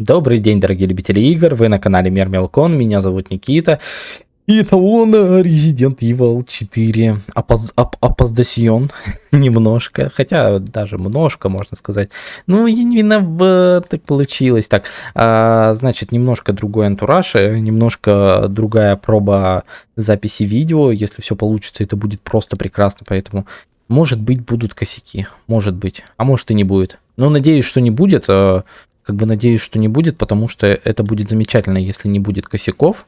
Добрый день, дорогие любители игр, вы на канале Мир Мелкон, меня зовут Никита. И это он, Resident Evil 4, опоз, оп, опоздасьон немножко, хотя даже немножко, можно сказать. Ну, я не виноват, так получилось. Так, а, значит, немножко другой антураж, э, немножко другая проба записи видео. Если все получится, это будет просто прекрасно, поэтому, может быть, будут косяки, может быть, а может и не будет. Но надеюсь, что не будет, э, как бы надеюсь, что не будет, потому что это будет замечательно, если не будет косяков.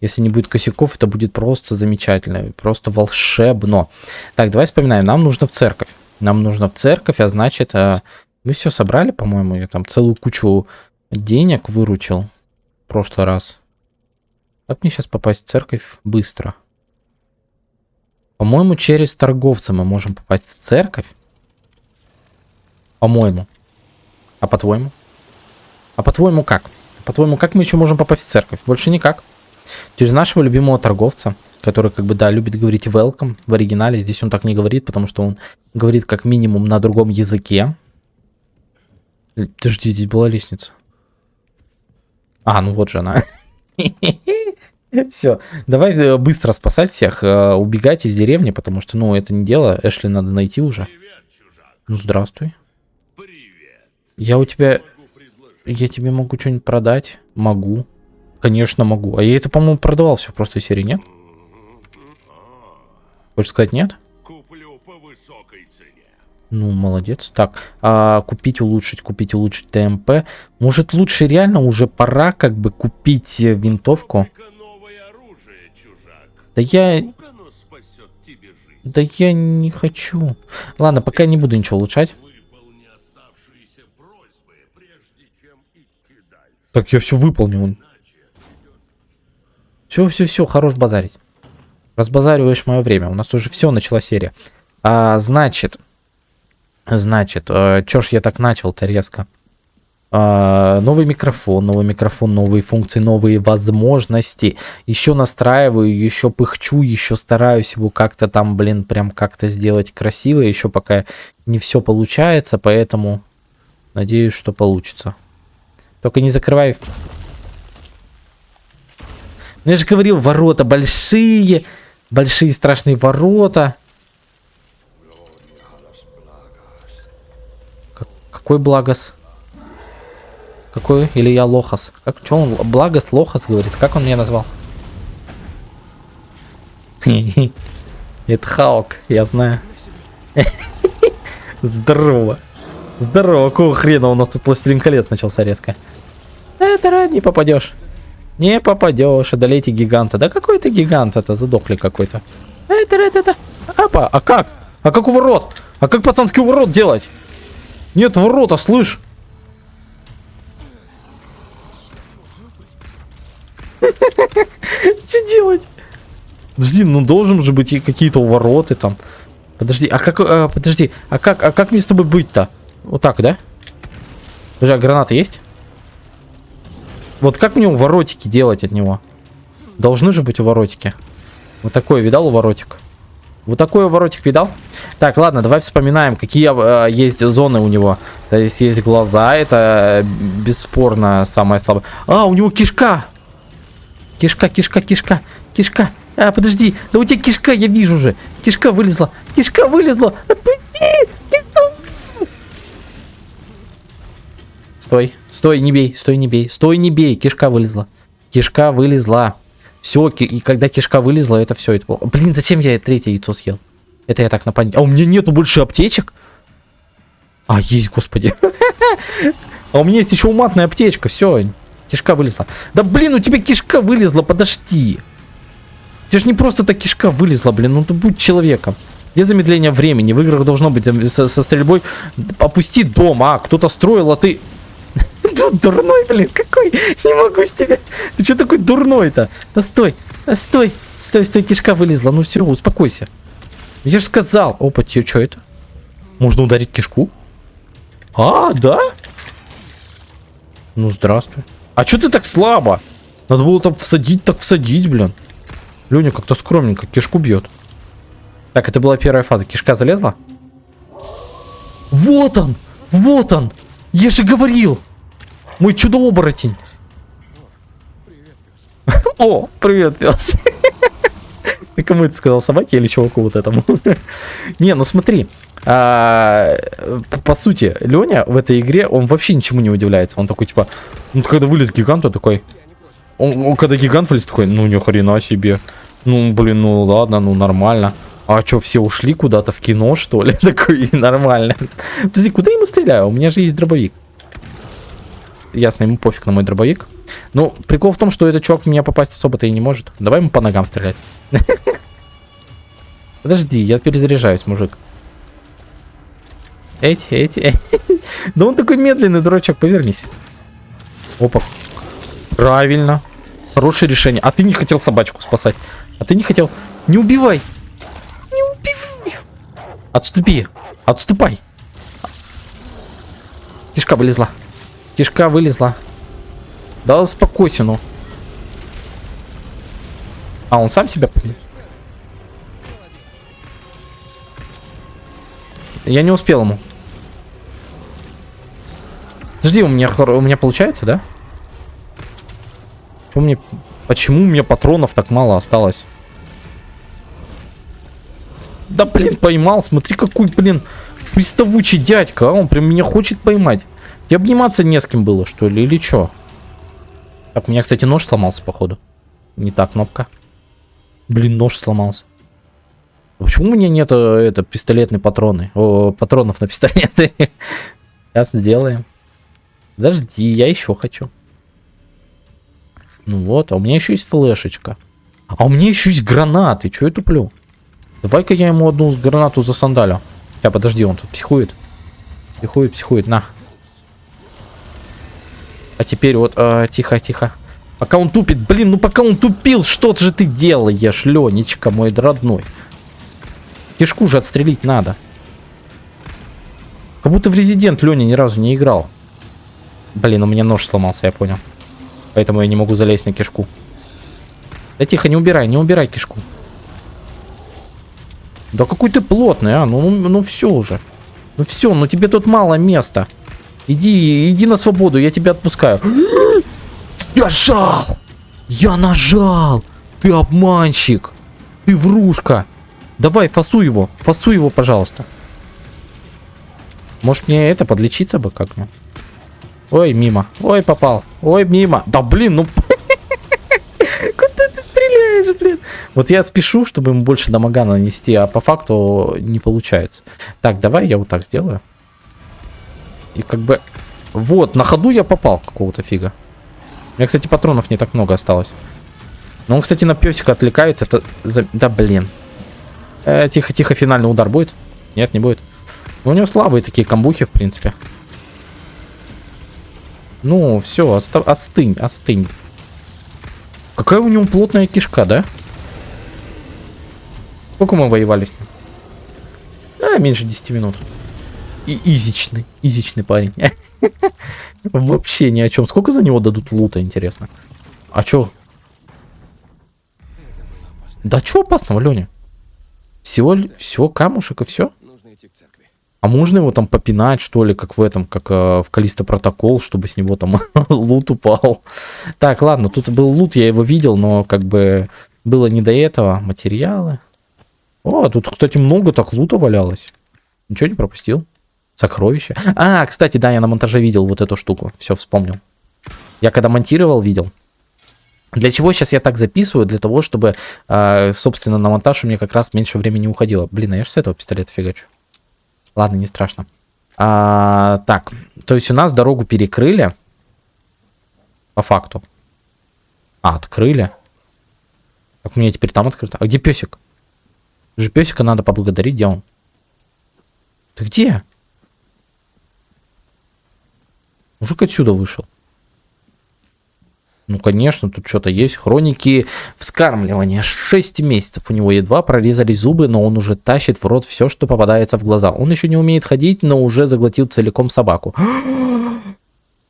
Если не будет косяков, это будет просто замечательно, просто волшебно. Так, давай вспоминаем, нам нужно в церковь. Нам нужно в церковь, а значит, э, мы все собрали, по-моему, я там целую кучу денег выручил в прошлый раз. Как мне сейчас попасть в церковь быстро? По-моему, через торговца мы можем попасть в церковь. По-моему. А по-твоему? А по-твоему как? По-твоему, как мы еще можем попасть в церковь? Больше никак. Через нашего любимого торговца, который, как бы, да, любит говорить welcome в оригинале. Здесь он так не говорит, потому что он говорит как минимум на другом языке. Подожди, здесь была лестница. А, ну вот же она. Все, давай э, быстро спасать всех, э, убегать из деревни, потому что, ну, это не дело. Эшли надо найти уже. Ну, здравствуй. Я у тебя... Я тебе могу что-нибудь продать? Могу. Конечно, могу. А я это, по-моему, продавал все в простой серии, нет? Хочешь сказать нет? Куплю по высокой цене. Ну, молодец. Так, а, купить, улучшить, купить, улучшить ТМП. Может, лучше реально уже пора как бы купить э, винтовку? Оружие, да я... Да я не хочу. Ладно, пока не буду ничего улучшать. Так я все выполнил. Все, все, все, хорош базарить. Разбазариваешь мое время. У нас уже все, начала серия. А, значит, значит, э, чё ж я так начал-то резко? А, новый микрофон, новый микрофон, новые функции, новые возможности. Еще настраиваю, еще пыхчу, еще стараюсь его как-то там, блин, прям как-то сделать красиво. Еще пока не все получается, поэтому надеюсь, что получится. Только не закрывай. Ну я же говорил, ворота большие. Большие страшные ворота. Как, какой Благос? Какой? Или я Лохас? Как, что он? Благос, Лохас говорит. Как он меня назвал? Это Халк, я знаю. Здорово. Здорово, какого хрена у нас тут Властелин колец начался резко. Это не попадешь. Не попадешь, одолейте гиганта. Да какой это гигант это? Задохли какой-то. Это, это, это. Апа, а как? А как у ворот? А как пацанский ворот делать? Нет ворота, слышь. Что делать? Подожди, ну должен же быть какие-то вороты там. Подожди, а как, а, подожди, а как, а как мне с тобой быть-то? Вот так, да? Подожди, а граната есть? Вот как мне уворотики делать от него? Должны же быть уворотики. Вот такой видал уворотик? Вот такой уворотик видал? Так, ладно, давай вспоминаем, какие э, есть зоны у него. То есть есть глаза, это бесспорно самое слабое. А, у него кишка! Кишка, кишка, кишка, кишка. А, подожди, да у тебя кишка, я вижу же. Кишка вылезла, кишка вылезла. Отпусти! Стой, стой, не бей, стой, не бей, стой, не бей, кишка вылезла. Кишка вылезла. Все, и когда кишка вылезла, это все. Это... Блин, зачем я третье яйцо съел? Это я так напомню. А у меня нету больше аптечек? А, есть, господи. А у меня есть еще уматная аптечка, все. Кишка вылезла. Да блин, у тебя кишка вылезла, подожди. У тебя же не просто так кишка вылезла, блин, ну ты будь человеком. Где замедление времени? В играх должно быть со, со стрельбой. Опусти дом, а, кто-то строил, а ты... Дурной, блин, какой? Не могу с тебя. Ты что такой дурной-то? Да стой, да стой. Стой, стой, кишка вылезла. Ну все, успокойся. Я же сказал. Опа, тебе что это? Можно ударить кишку? А, да? Ну, здравствуй. А что ты так слабо? Надо было там всадить, так всадить, блин. Леня как-то скромненько кишку бьет. Так, это была первая фаза. Кишка залезла? Вот он! Вот он! Я же говорил! Мой чудо-оборотень. О, привет, пес. Ты кому это сказал, собаке или чуваку вот этому? Не, ну смотри. А, по сути, Леня в этой игре, он вообще ничему не удивляется. Он такой, типа, ну, когда вылез гигант, он такой... Он, он когда гигант вылез, такой, ну, ни хрена себе. Ну, блин, ну, ладно, ну, нормально. А что, все ушли куда-то в кино, что ли? Такой, нормально. Подожди, куда я ему стреляю? У меня же есть дробовик. Ясно, ему пофиг на мой дробовик. Ну, прикол в том, что этот чувак в меня попасть особо-то и не может. Давай ему по ногам стрелять. Подожди, я перезаряжаюсь, мужик. Эти, эти, Да он такой медленный, дурачок, повернись. Опа. Правильно. Хорошее решение. А ты не хотел собачку спасать. А ты не хотел... Не убивай. Отступи. Отступай. Кишка вылезла. Кишка вылезла. Да успокойся, ну. А, он сам себя победил? Я не успел ему. Подожди, у меня, у меня получается, да? Почему мне, почему у меня патронов так мало осталось? Да, блин, поймал. Смотри, какой, блин, приставучий дядька. А он прям меня хочет поймать. И обниматься не с кем было, что ли, или что? Так, у меня, кстати, нож сломался, походу. Не та кнопка. Блин, нож сломался. Почему у меня нет это, пистолетные патроны? О, патронов на пистолеты. Сейчас сделаем. Подожди, я еще хочу. Ну вот, а у меня еще есть флешечка. А у меня еще есть гранаты. Че я туплю? Давай-ка я ему одну гранату за сандалю. Я подожди, он тут психует. Психует, психует, на. А теперь вот, э, тихо, тихо. Пока он тупит, блин, ну пока он тупил, что же ты делаешь, Ленечка, мой родной? Кишку же отстрелить надо. Как будто в Резидент Леня ни разу не играл. Блин, у меня нож сломался, я понял. Поэтому я не могу залезть на кишку. Да тихо, не убирай, не убирай кишку. Да какой ты плотный, а? Ну, ну, ну все уже. Ну все, ну тебе тут мало места. Иди, иди на свободу, я тебя отпускаю. Я жал! Я нажал! Ты обманщик! Ты врушка! Давай, фасуй его, фасуй его, пожалуйста. Может мне это подлечиться бы как-нибудь? Ой, мимо. Ой, попал. Ой, мимо. Да блин, ну... Блин? Вот я спешу, чтобы ему больше дамага нанести, а по факту не получается. Так, давай я вот так сделаю. И как бы... Вот, на ходу я попал какого-то фига. У меня, кстати, патронов не так много осталось. Но он, кстати, на песика отвлекается. Это... Да, блин. Э, тихо, тихо, финальный удар будет? Нет, не будет. У него слабые такие камбухи, в принципе. Ну, все, остынь, остынь. Какая у него плотная кишка, да? Сколько мы воевали с ним? А, меньше 10 минут. И изичный, изичный парень. Вообще ни о чем. Сколько за него дадут лута, интересно? А чё? Да чё опасного, Леня? Всего, все, камушек и все? А можно его там попинать, что ли, как в этом, как э, в Калиста протокол, чтобы с него там лут упал. Так, ладно, тут был лут, я его видел, но как бы было не до этого. Материалы. О, тут, кстати, много так лута валялось. Ничего не пропустил. Сокровища. А, кстати, да, я на монтаже видел вот эту штуку. Все, вспомнил. Я когда монтировал, видел. Для чего сейчас я так записываю? Для того, чтобы, э, собственно, на монтаж у меня как раз меньше времени уходило. Блин, а я же с этого пистолета фигачу. Ладно, не страшно. А, так, то есть у нас дорогу перекрыли. По факту. А, открыли. Так, у меня теперь там открыто. А где песик? Же песика надо поблагодарить, где он? Ты где? Мужик отсюда вышел. Ну, конечно, тут что-то есть. Хроники вскармливания. 6 месяцев у него едва прорезали зубы, но он уже тащит в рот все, что попадается в глаза. Он еще не умеет ходить, но уже заглотил целиком собаку.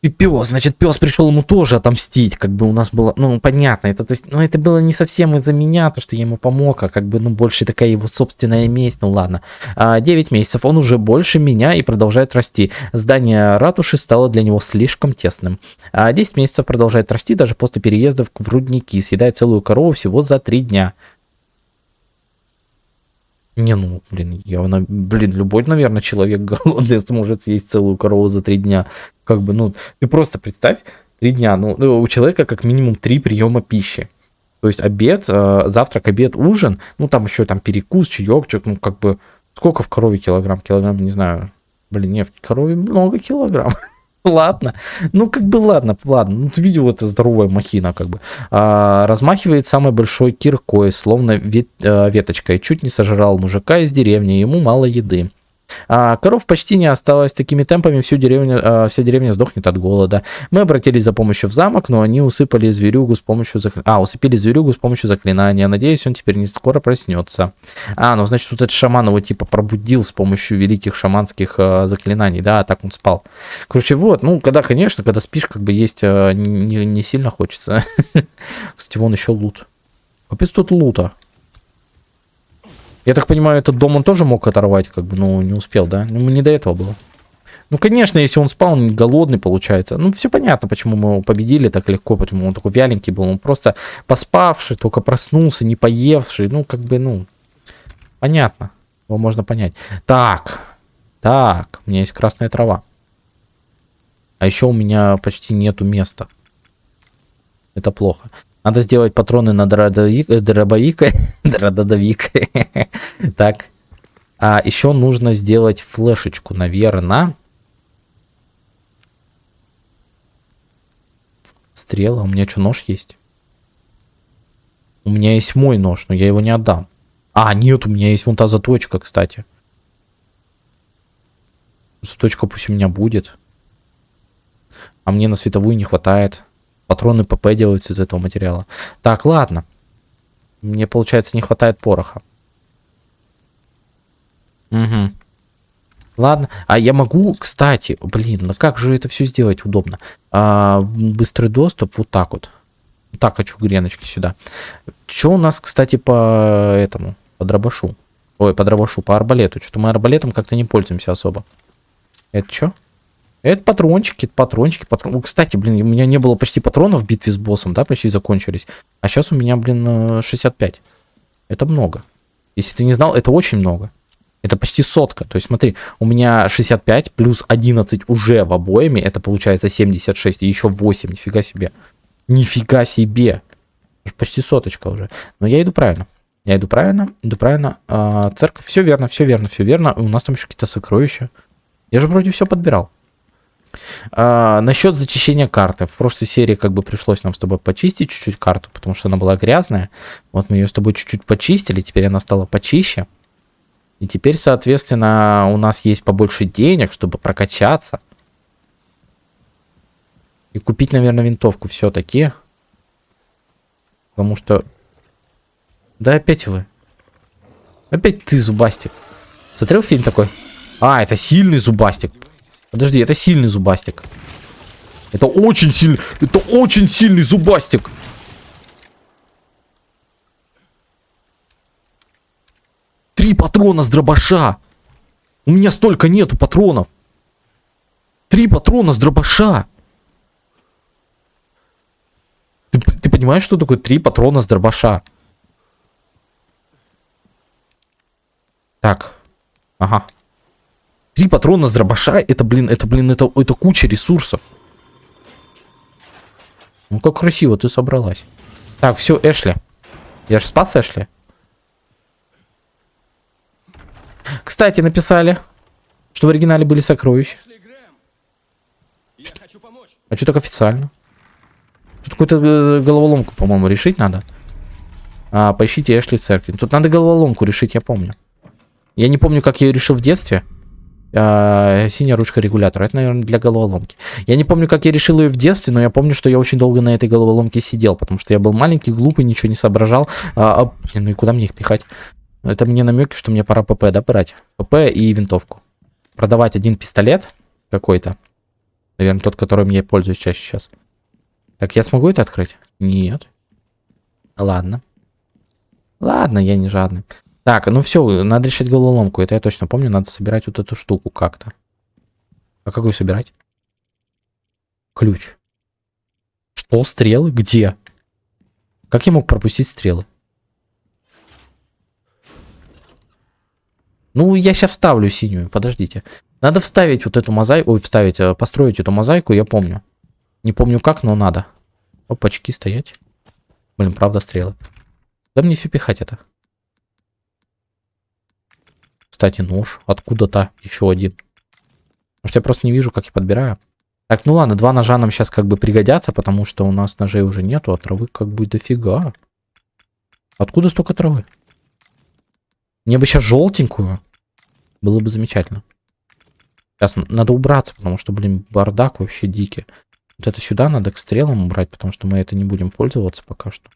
И пес, значит, пес пришел ему тоже отомстить, как бы у нас было, ну, понятно, это, то есть, ну, это было не совсем из-за меня, то, что я ему помог, а как бы, ну, больше такая его собственная месть, ну, ладно. А, 9 месяцев, он уже больше меня и продолжает расти. Здание ратуши стало для него слишком тесным. А 10 месяцев продолжает расти даже после переездов в рудники, съедает целую корову всего за 3 дня. Не, ну, блин, явно, блин, любой, наверное, человек голодный сможет съесть целую корову за три дня. Как бы, ну, ты просто представь, три дня, ну, ну у человека как минимум три приема пищи. То есть обед, э, завтрак, обед, ужин, ну, там еще там перекус, чаек, ну, как бы, сколько в корове килограмм? Килограмм, не знаю. Блин, не, в корове много килограмм. ладно. Ну, как бы ладно, ладно. Ну, ты видел, это здоровая махина, как бы. А, размахивает самой большой киркой, словно вет, а, веточкой. Чуть не сожрал мужика из деревни, ему мало еды. А коров почти не осталось. Такими темпами всю деревню, а, вся деревня сдохнет от голода. Мы обратились за помощью в замок, но они усыпали зверюгу с помощью... Закли... А, усыпили зверюгу с помощью заклинания. Надеюсь, он теперь не скоро проснется. А, ну, значит, тут этот шаман его типа пробудил с помощью великих шаманских а, заклинаний, да, а так он спал. Короче, вот, ну, когда, конечно, когда спишь, как бы есть а, не, не сильно хочется. Кстати, вон еще лут. Капец тут лута. Я так понимаю, этот дом он тоже мог оторвать, как бы, ну, не успел, да? Ну, не до этого было. Ну, конечно, если он спал, он голодный, получается. Ну, все понятно, почему мы его победили так легко, почему он такой вяленький был. Он просто поспавший, только проснулся, не поевший. Ну, как бы, ну, понятно. Его можно понять. Так, так, у меня есть красная трава. А еще у меня почти нету места. Это плохо. Надо сделать патроны на дробовик. Дробовик. Так. А еще нужно сделать флешечку, наверное. Стрела. У меня что, нож есть? У меня есть мой нож, но я его не отдам. А, нет, у меня есть вон та заточка, кстати. Заточка пусть у меня будет. А мне на световую не хватает. Патроны ПП делаются из этого материала. Так, ладно. Мне, получается, не хватает пороха. Угу. Ладно. А я могу, кстати, блин, ну как же это все сделать удобно? А, быстрый доступ вот так вот. Так хочу греночки сюда. Что у нас, кстати, по этому? По дробашу. Ой, по дробашу, по арбалету. Что-то мы арбалетом как-то не пользуемся особо. Это что? Это патрончики, патрончики, патрон. Кстати, блин, у меня не было почти патронов в битве с боссом, да, почти закончились. А сейчас у меня, блин, 65. Э, это много. Если ты не знал, это очень много. Это почти сотка. То есть смотри, у меня 65 плюс 11 уже в обоими. Это получается 76 и еще 8. Нифига себе. Нифига себе. Почти соточка уже. Но я иду правильно. Я иду правильно, иду правильно. А, церковь, все верно, все верно, все верно. У нас там еще какие-то сокровища. Я же вроде все подбирал. А, насчет зачищения карты. В прошлой серии как бы пришлось нам с тобой почистить чуть-чуть карту, потому что она была грязная. Вот мы ее с тобой чуть-чуть почистили, теперь она стала почище. И теперь, соответственно, у нас есть побольше денег, чтобы прокачаться. И купить, наверное, винтовку все-таки. Потому что... Да опять вы. Опять ты, Зубастик. Смотрел фильм такой? А, это сильный Зубастик. Подожди, это сильный зубастик. Это очень сильный, это очень сильный зубастик. Три патрона с дробаша. У меня столько нету патронов. Три патрона с дробаша. Ты, ты понимаешь, что такое три патрона с дробаша? Так. Ага. Три патрона с дробаша, это, блин, это, блин, это, это куча ресурсов. Ну, как красиво ты собралась. Так, все, Эшли. Я же спас Эшли. Кстати, написали, что в оригинале были сокровища. А что так официально? Тут какую-то э, головоломку, по-моему, решить надо. А, поищите Эшли в церкви. Тут надо головоломку решить, я помню. Я не помню, как я ее решил в детстве. А, синяя ручка регулятора. Это, наверное, для головоломки. Я не помню, как я решил ее в детстве, но я помню, что я очень долго на этой головоломке сидел, потому что я был маленький, глупый, ничего не соображал. А, а, ну и куда мне их пихать? Это мне намеки, что мне пора ПП, да, брать? ПП и винтовку. Продавать один пистолет какой-то. Наверное, тот, которым я пользуюсь чаще сейчас. Так, я смогу это открыть? Нет. Ладно. Ладно, я не жадный. Так, ну все, надо решать головоломку. Это я точно помню. Надо собирать вот эту штуку как-то. А как ее собирать? Ключ. Что? Стрелы? Где? Как я мог пропустить стрелы? Ну, я сейчас вставлю синюю, подождите. Надо вставить вот эту мозаику, ой, вставить, э, построить эту мозаику, я помню. Не помню как, но надо. Опачки, стоять. Блин, правда стрелы. Да мне все пихать это. Кстати, нож. Откуда-то еще один. Может, я просто не вижу, как я подбираю. Так, ну ладно, два ножа нам сейчас как бы пригодятся, потому что у нас ножей уже нету, а травы как бы дофига. Откуда столько травы? Мне бы сейчас желтенькую. Было бы замечательно. Сейчас надо убраться, потому что, блин, бардак вообще дикий. Вот это сюда надо к стрелам убрать, потому что мы это не будем пользоваться пока что.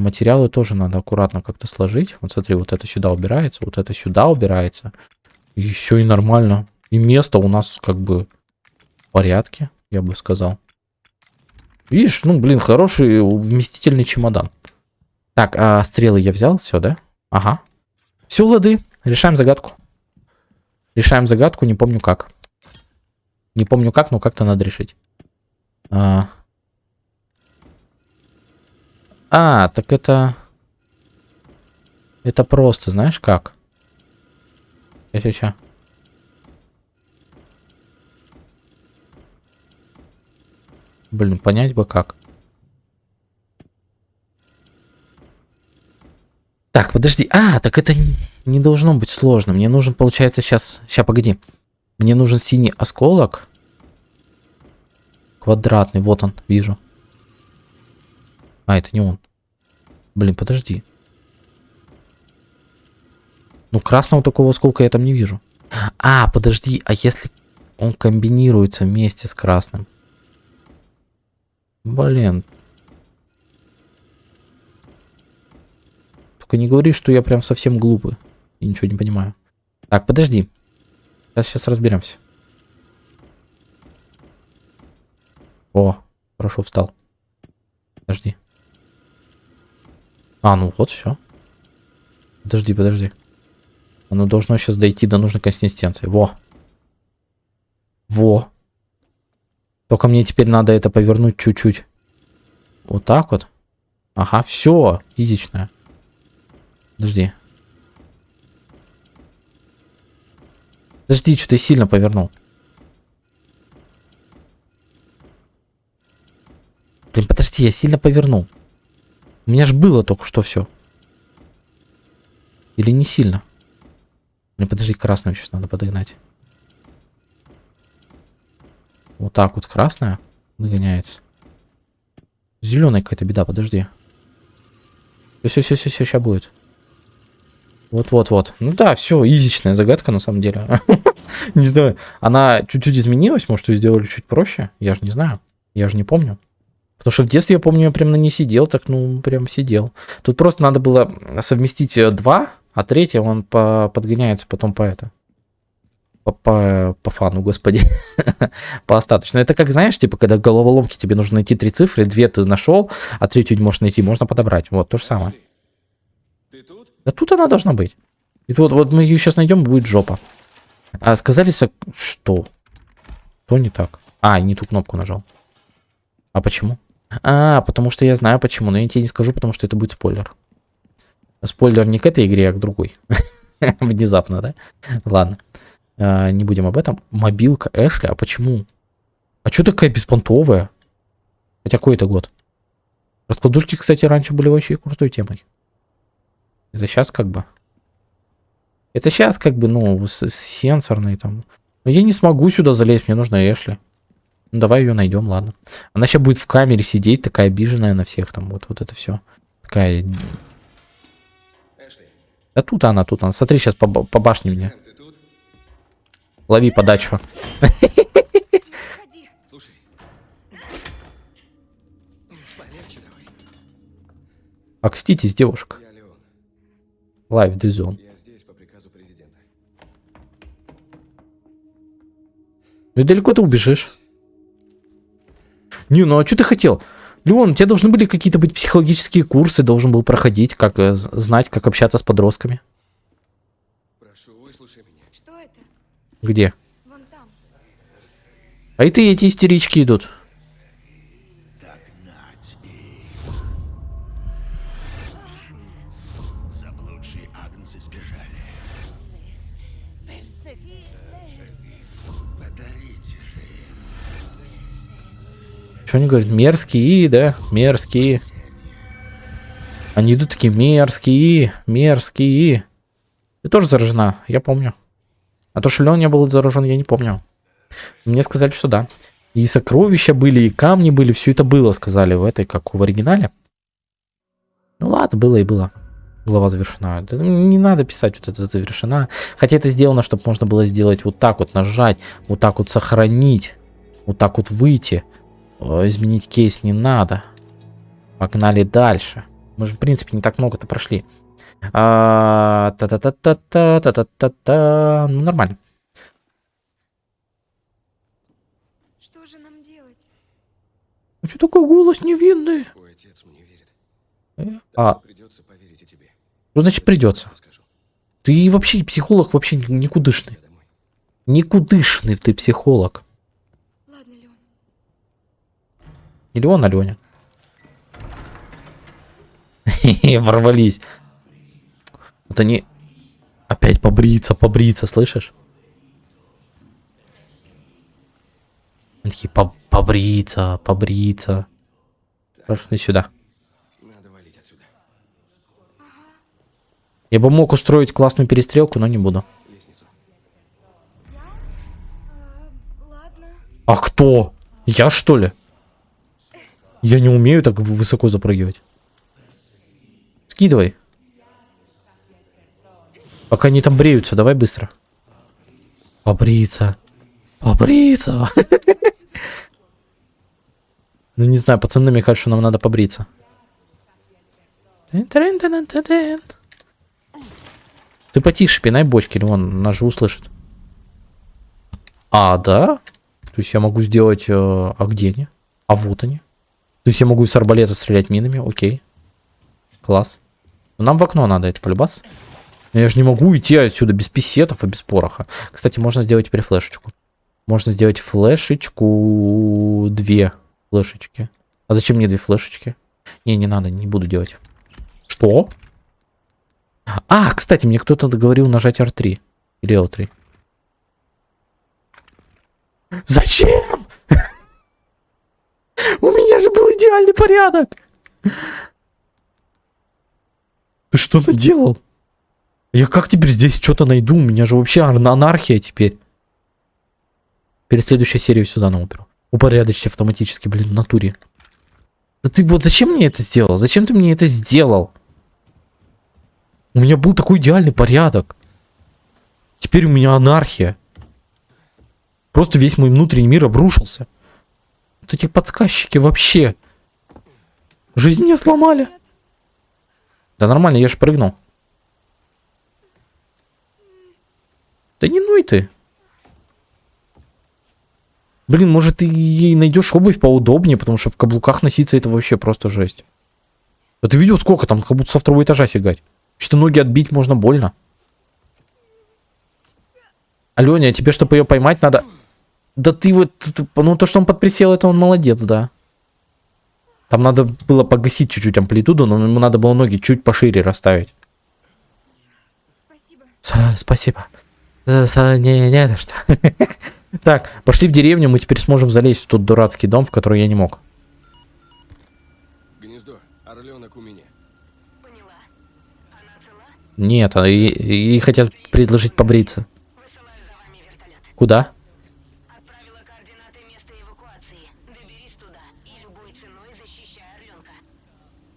А материалы тоже надо аккуратно как-то сложить. Вот смотри, вот это сюда убирается, вот это сюда убирается. И все и нормально. И место у нас как бы в порядке, я бы сказал. Видишь, ну, блин, хороший вместительный чемодан. Так, а стрелы я взял, все, да? Ага. Все, лады. Решаем загадку. Решаем загадку, не помню как. Не помню как, но как-то надо решить. А, а так это... Это просто, знаешь как? Сейчас, сейчас. Блин, понять бы как. Так, подожди. А, так это не должно быть сложно. Мне нужен, получается, сейчас... Сейчас, погоди. Мне нужен синий осколок. Квадратный. Вот он, вижу. А, это не он. Блин, подожди. Ну, красного такого осколка я там не вижу. А, подожди. А если он комбинируется вместе с красным? Блин, Только не говори, что я прям совсем глупый. И ничего не понимаю. Так, подожди. Сейчас, сейчас разберемся. О, хорошо встал. Подожди. А, ну вот, все. Подожди, подожди. Оно должно сейчас дойти до нужной консистенции. Во. Во. Только мне теперь надо это повернуть чуть-чуть. Вот так вот. Ага, все, изичное. Подожди. Подожди, что ты сильно повернул. Блин, подожди, я сильно повернул. У меня же было только что все. Или не сильно? Блин, подожди, красную сейчас надо подогнать. Вот так вот красная нагоняется. Зеленая какая-то беда, подожди. Все, все, все, все, сейчас будет. Вот-вот-вот. Ну да, все, изичная загадка на самом деле. Не знаю, она чуть-чуть изменилась, может, ее сделали чуть проще. Я же не знаю, я же не помню. Потому что в детстве, я помню, я прям на ней сидел, так, ну, прям сидел. Тут просто надо было совместить э, два, а третий он по подгоняется потом по это. По, по, по фану, господи. по остаточно. Это как, знаешь, типа, когда в головоломке тебе нужно найти три цифры, две ты нашел, а третью не можешь найти, можно подобрать. Вот, то же самое. Да тут она должна быть. И вот, вот мы ее сейчас найдем, будет жопа. А сказали, что? То не так. А, не ту кнопку нажал. А почему? А, потому что я знаю почему, но я тебе не скажу, потому что это будет спойлер. Спойлер не к этой игре, а к другой. Внезапно, да? Ладно. А, не будем об этом. Мобилка Эшли, а почему? А что такая беспонтовая? Хотя какой это год? Раскладушки, кстати, раньше были вообще крутой темой. Это сейчас как бы. Это сейчас как бы, ну, сенсорный там. Но я не смогу сюда залезть, мне нужно Эшли. Ну, давай ее найдем, ладно. Она сейчас будет в камере сидеть, такая обиженная на всех там, вот, вот это все. Такая... Эшли. Да тут она, тут она. Смотри, сейчас по, по башне мне. Лови подачу. Окститесь, девушка. Live Dizon. Ну далеко ты убежишь. Не, ну а что ты хотел? Леон, у тебя должны были какие-то быть психологические курсы, должен был проходить, как э, знать, как общаться с подростками. Прошу, выслушай меня. Что это? Где? Вон там. А и ты эти истерички идут. Что они говорят? Мерзкие, да? Мерзкие. Они идут такие мерзкие, мерзкие. Ты тоже заражена, я помню. А то, что Леон не был заражен, я не помню. Мне сказали, что да. И сокровища были, и камни были, все это было, сказали в этой, как в оригинале. Ну ладно, было и было. Глава завершена. Да Не надо писать вот это завершена. Хотя это сделано, чтобы можно было сделать вот так вот, нажать, вот так вот сохранить, вот так вот выйти. О, Изменить кейс не надо. Погнали дальше. Мы же, в принципе, не так много-то прошли. А, Та-та-та-та-та, та-та-та-та. Ну, нормально. Что же нам делать? Ну, что такой голос невинный? Твой отец мне верит. Э, А, придется поверить и тебе. что значит придется? Ты вообще психолог, вообще никудышный. Никудышный ты психолог. Ладно, Леон. Или он, Аленя. Ворвались. Вот они опять побриться, побриться, слышишь? Они такие, «По- побриться, побриться. Пошли сюда. Я бы мог устроить классную перестрелку, но не буду. А кто? Я что ли? Я не умею так высоко запрыгивать. Скидывай. Пока они там бреются, давай быстро. Побриться. Побриться. Ну не знаю, пацаны мне кажется, нам надо побриться. Ты потише пинай бочки, или он нас же услышит. А, да? То есть я могу сделать... э, а где они? А вот они. То есть я могу с арбалета стрелять минами, окей. Класс. Но нам в окно надо, это полюбас. Я же не могу идти отсюда без писетов и без пороха. Кстати, можно сделать теперь флешечку. Можно сделать флешечку... Две флешечки. А зачем мне две флешечки? Не, не надо, не буду делать. Что? А, кстати, мне кто-то говорил нажать R3. Или L3. Зачем? У меня же был идеальный порядок. Ты что наделал? Я как теперь здесь что-то найду? У меня же вообще ар- анархия теперь. Перед следующей серией все заново уберу. Упорядочьте автоматически, блин, в натуре. Да ты вот зачем мне это сделал? Зачем ты мне это сделал? У меня был такой идеальный порядок. Теперь у меня анархия. Просто весь мой внутренний мир обрушился. Вот эти подсказчики вообще. Жизнь мне сломали. Да нормально, я же прыгнул. Да не ной ты. Блин, может ты ей найдешь обувь поудобнее, потому что в каблуках носиться это вообще просто жесть. Да ты видел сколько там, как будто со второго этажа сигать. Что ноги отбить можно больно. Аленя, а тебе, чтобы ее поймать, надо... Да ты вот... Ну, то, что он подприсел, это он молодец, да. Там надо было погасить чуть-чуть амплитуду, но ему надо было ноги чуть пошире расставить. Спасибо. С- спасибо. С- с- Не, не за что. Так, пошли в деревню, мы теперь сможем залезть в тот дурацкий дом, в который я не мог. Гнездо. Орленок у меня. Поняла. Она цела? Нет, а и, и хотят предложить побриться. Высылаю за вами вертолет. Куда? Отправила координаты места эвакуации. Доберись туда и любой ценой защищай Орленка.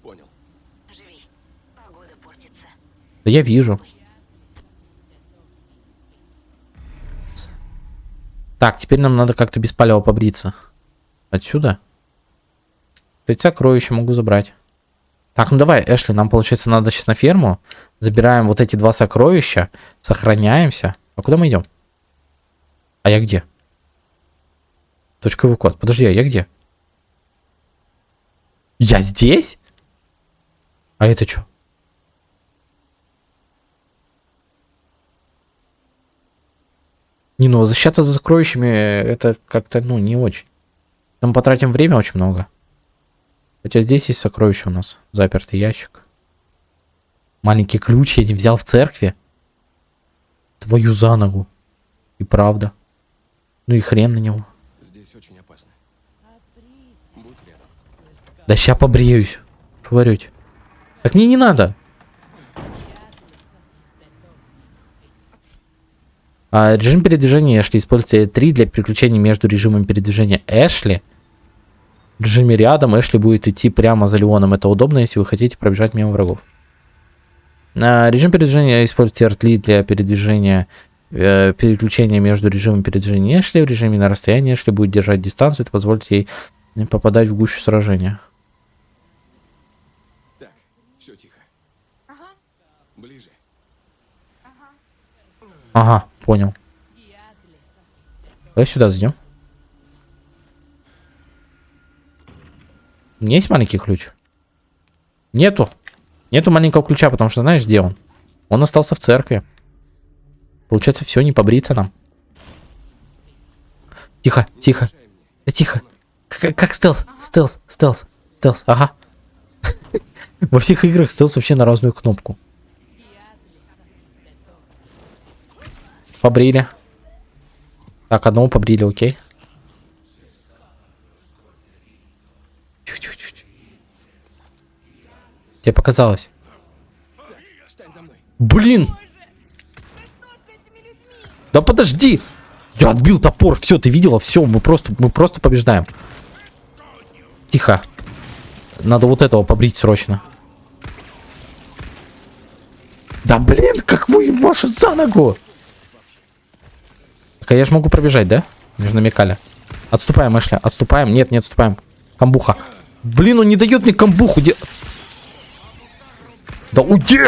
Понял. Живи. Погода портится. Да я вижу. Так, теперь нам надо как-то без палева побриться. Отсюда? Эти сокровища могу забрать. Так, ну давай, Эшли, нам, получается, надо сейчас на ферму. Забираем вот эти два сокровища, сохраняемся. А куда мы идем? А я где? Точка эвакуации. Подожди, а я где? Я здесь? А это что? Не, ну возвращаться за сокровищами это как-то, ну, не очень. Мы потратим время очень много. Хотя здесь есть сокровище у нас. Запертый ящик. Маленький ключ я не взял в церкви. Твою за ногу. И правда. Ну и хрен на него. Здесь очень опасно. Будь рядом. Да ща побреюсь. Что? Так мне не надо. Режим передвижения Эшли. Используйте 3 для переключения между режимом передвижения Эшли. В режиме рядом Эшли будет идти прямо за Леоном. Это удобно, если вы хотите пробежать мимо врагов. А, режим передвижения используйте артли для передвижения э, переключения между режимом передвижения Эшли. В режиме на расстоянии Эшли будет держать дистанцию. Это позволит ей не попадать в гущу сражения. Так, все тихо. Ага, Ближе. ага. Понял. Давай сюда зайдем. У меня есть маленький ключ? Нету. Нету маленького ключа, потому что знаешь, где он? Он остался в церкви. Получается, все, не побриться нам. Тихо, тихо. Да тихо. Как, как стелс, стелс, стелс, стелс, ага. Во всех играх стелс вообще на разную кнопку. Побрили. Так, одного побрили, окей. Тебе показалось. Блин! Да подожди! Я отбил топор, все, ты видела? Все, мы просто, мы просто побеждаем. Тихо. Надо вот этого побрить срочно. Да блин, как вы вашу за ногу! Так, а я же могу пробежать, да? Же намекали. Отступаем, Эшли, отступаем. Нет, не отступаем. Камбуха. Блин, он не дает мне камбуху. Де... Да уйди!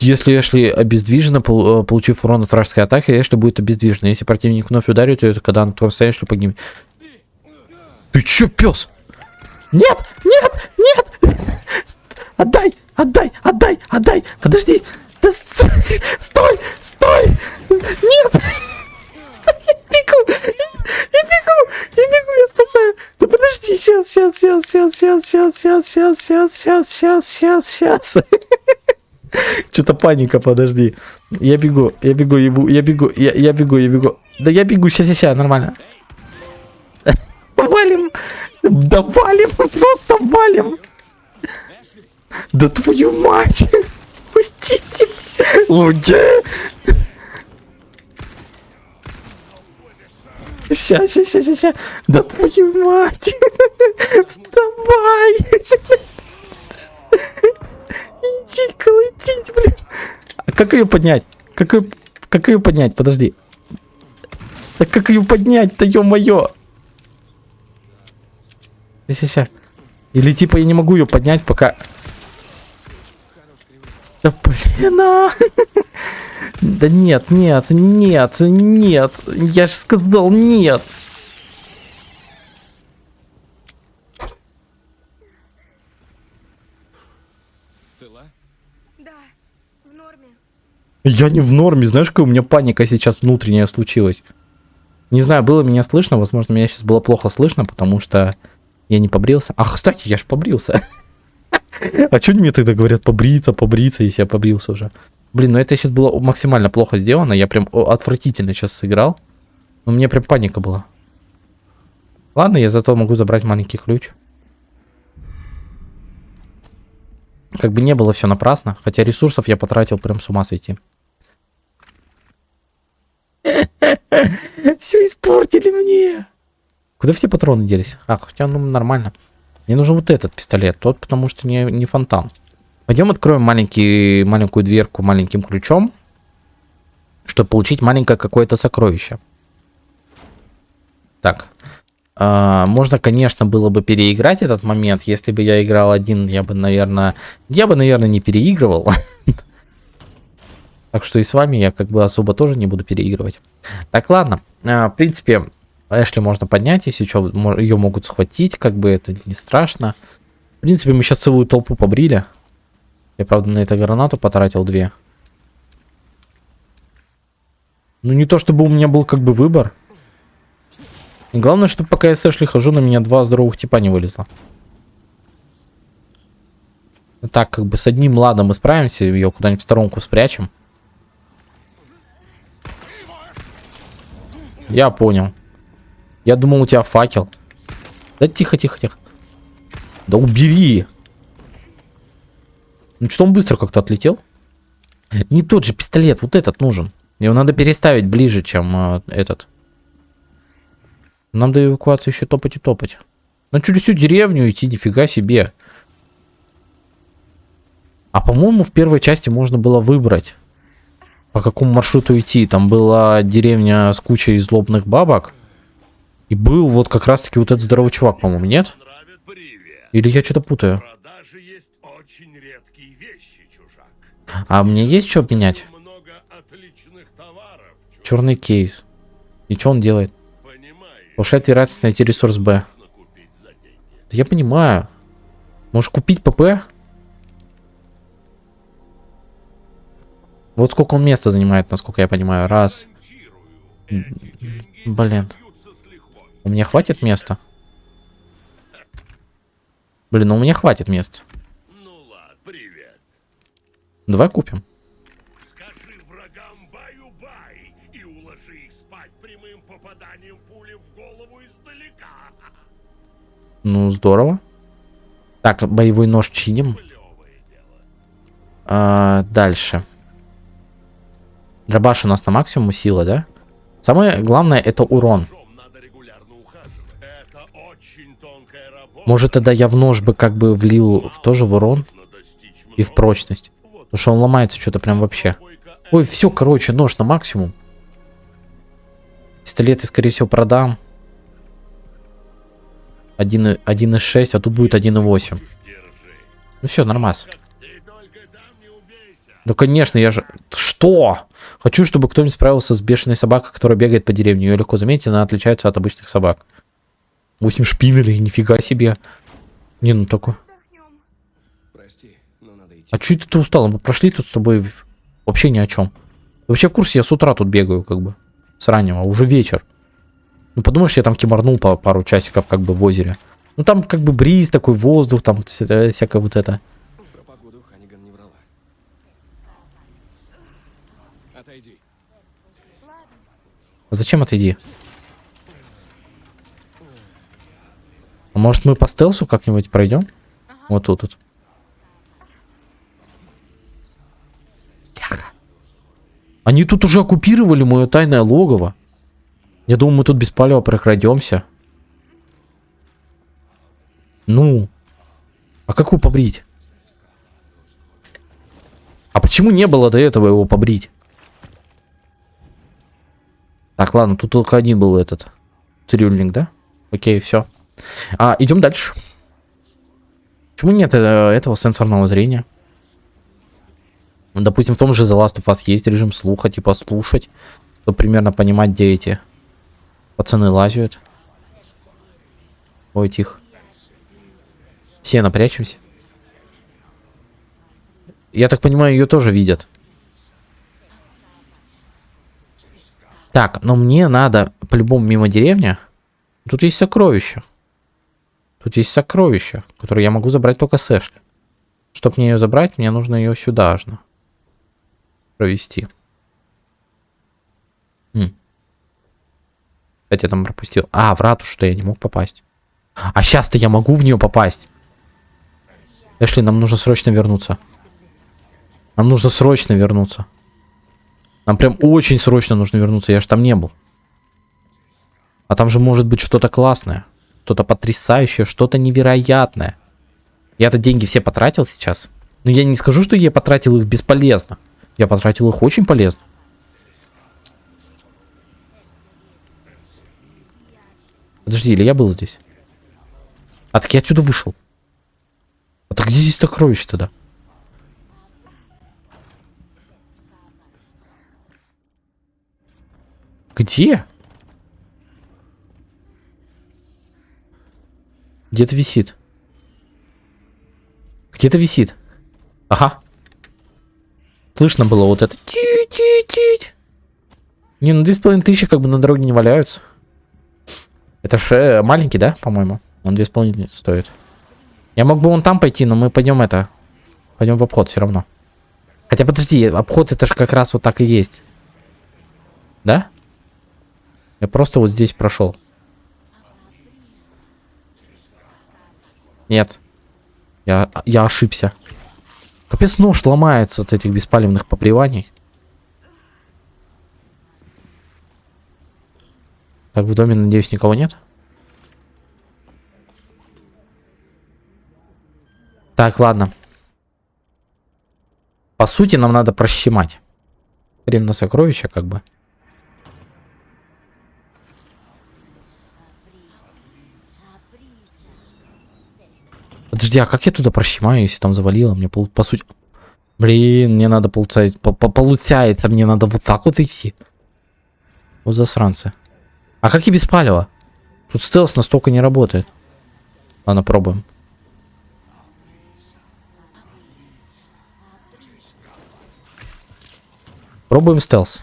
Если Эшли обездвижена, э, получив урон от вражеской атаки, Эшли будет обездвижена. Если противник вновь ударит то когда на твоем состоянии, Эшли погибнет. Ты чё, пес? Нет, нет, нет! Отдай, отдай, отдай, отдай! Подожди! Да стой, стой! Нет! Стой, я бегу! Я бегу! Я бегу, я спасаю! Ну подожди, сейчас, сейчас, сейчас, сейчас, сейчас, сейчас, сейчас, сейчас, сейчас, сейчас, сейчас, сейчас. Что-то паника, подожди. Я бегу, я бегу, я бегу, я бегу, я, я бегу, я бегу. Да я бегу, сейчас, сейчас, нормально. Валим! Да валим, просто валим! Да твою мать! Пустите! Уйди! Сейчас, сейчас, сейчас, сейчас. Да твою мать! Вставай! Лететь, колотить, блин. А как ее поднять? Как ее, как ее поднять? Подожди. Да как ее поднять-то, ё-моё? Сейчас, Или типа я не могу ее поднять, пока... Да блин, а! Да нет, нет, нет, нет. Я же сказал нет. Цела? Да, в норме. Я не в норме, знаешь, какая у меня паника сейчас внутренняя случилась. Не знаю, было меня слышно, возможно, меня сейчас было плохо слышно, потому что я не побрился. Ах, кстати, я ж побрился. А что они мне тогда говорят, побриться, побриться, если я побрился уже? Блин, ну это сейчас было максимально плохо сделано, я прям отвратительно сейчас сыграл. У меня прям паника была. Ладно, я зато могу забрать маленький ключ. Как бы не было все напрасно, хотя ресурсов я потратил прям с ума сойти. Все испортили мне. Куда все патроны делись? А, хотя ну нормально. Мне нужен вот этот пистолет, тот потому что не, не фонтан. Пойдем откроем маленький, маленькую дверку маленьким ключом, чтобы получить маленькое какое-то сокровище. Так. А, можно, конечно, было бы переиграть этот момент. Если бы я играл один, я бы, наверное... Я бы, наверное, не переигрывал. Так что и с вами я как бы особо тоже не буду переигрывать. Так, ладно. А, в принципе, Эшли можно поднять, если что, ее могут схватить, как бы это не страшно. В принципе, мы сейчас целую толпу побрили. Я, правда, на это гранату потратил две. Ну, не то чтобы у меня был как бы выбор. И главное, чтобы пока я с Эшли хожу, на меня два здоровых типа не вылезло. Ну так, как бы с одним ладом мы справимся, ее куда-нибудь в сторонку спрячем. Я понял. Я думал, у тебя факел. Да тихо, тихо, тихо. Да убери. Ну что он быстро как-то отлетел? Не тот же пистолет, вот этот нужен. Его надо переставить ближе, чем э, этот. Нам до эвакуации еще топать и топать. Ну через всю деревню идти, нифига себе. А по-моему в первой части можно было выбрать, по какому маршруту идти. Там была деревня с кучей злобных бабок. И был вот как раз-таки вот этот здоровый чувак, по-моему, нет? Или я что-то путаю? А мне есть что обменять? Черный кейс. И что он делает? Повышает вероятность найти ресурс Б. Да я понимаю. Можешь купить ПП? Вот сколько он места занимает, насколько я понимаю. Раз. Блин. У меня хватит места? Блин, ну у меня хватит места. Ну ладно, привет. Давай купим. Скажи врагам баю-бай и уложи их спать прямым попаданием пули в голову издалека. Ну, здорово. Так, боевой нож чиним. А, дальше. Дробаш у нас на максимум сила, да? Самое главное это урон. Может тогда я в нож бы как бы влил в тоже в урон и в прочность. Потому что он ломается что-то прям вообще. Ой, все, короче, нож на максимум. Пистолеты, скорее всего, продам. 1 1,6, а тут будет 1,8. держи. Ну все, нормас. Ну конечно, я же... Что? Хочу, чтобы кто-нибудь справился с бешеной собакой, которая бегает по деревне. Ее легко заметить, она отличается от обычных собак. 8 шпинелей, нифига себе. Не, ну такой. Отдохнем. Прости, но надо идти. А чё это ты устал? Мы прошли тут с тобой вообще ни о чем. Вообще в курсе, я с утра тут бегаю, как бы. С раннего, уже вечер. Ну подумаешь, я там кимарнул по пару часиков, как бы в озере. Ну там как бы бриз, такой воздух, там вся- всякое вот это. Про погоду Ханиган не врала. Отойди. А зачем отойди? Может мы по стелсу как-нибудь пройдем? Вот тут вот. Они тут уже оккупировали мое тайное логово. Я думаю, мы тут без палева прокрадемся. Ну. А как его побрить? А почему не было до этого его побрить? Так, ладно, тут только один был этот цирюльник, да? Окей, все. А, идем дальше. Почему нет э, этого сенсорного зрения? Ну, допустим, в том же The Last of Us есть режим слуха, типа слушать, чтобы примерно понимать, где эти пацаны лазят. Ой, тихо. Все напрячемся. Я так понимаю, ее тоже видят. Так, но мне надо по-любому мимо деревни. Тут есть сокровища. Тут есть сокровища, которые я могу забрать только с Эшли. Чтобы мне ее забрать, мне нужно ее сюда аж провести. М. Кстати, я там пропустил. А, в ратушу-то я не мог попасть. А сейчас-то я могу в нее попасть. Эшли, нам нужно срочно вернуться. Нам нужно срочно вернуться. Нам прям очень срочно нужно вернуться. Я же там не был. А там же может быть что-то классное. Что-то потрясающее, что-то невероятное. Я-то деньги все потратил сейчас. Но я не скажу, что я потратил их бесполезно. Я потратил их очень полезно. Подожди, или я был здесь? А так я отсюда вышел. А так где здесь сокровище тогда? Где? Где-то висит. Где-то висит. Ага. Слышно было вот это. Не, ну две с половиной тысячи как бы на дороге не валяются. Это же э, маленький, да, по-моему? Он две с половиной стоит. Я мог бы вон там пойти, но мы пойдем это. Пойдем в обход все равно. Хотя подожди, обход это же как раз вот так и есть. Да? Я просто вот здесь прошел. Нет. Я, я ошибся. Капец, нож ломается от этих беспалевных поприваний. Так, в доме, надеюсь, никого нет? Так, ладно. По сути, нам надо прощемать. Хрен на сокровища, как бы. Подожди, а как я туда прощемаю, если там завалило? Мне пол- по сути... Блин, мне надо получается, по- по- получается, мне надо вот так вот идти. Вот засранцы. А как и без палева? Тут стелс настолько не работает. Ладно, пробуем. Пробуем стелс.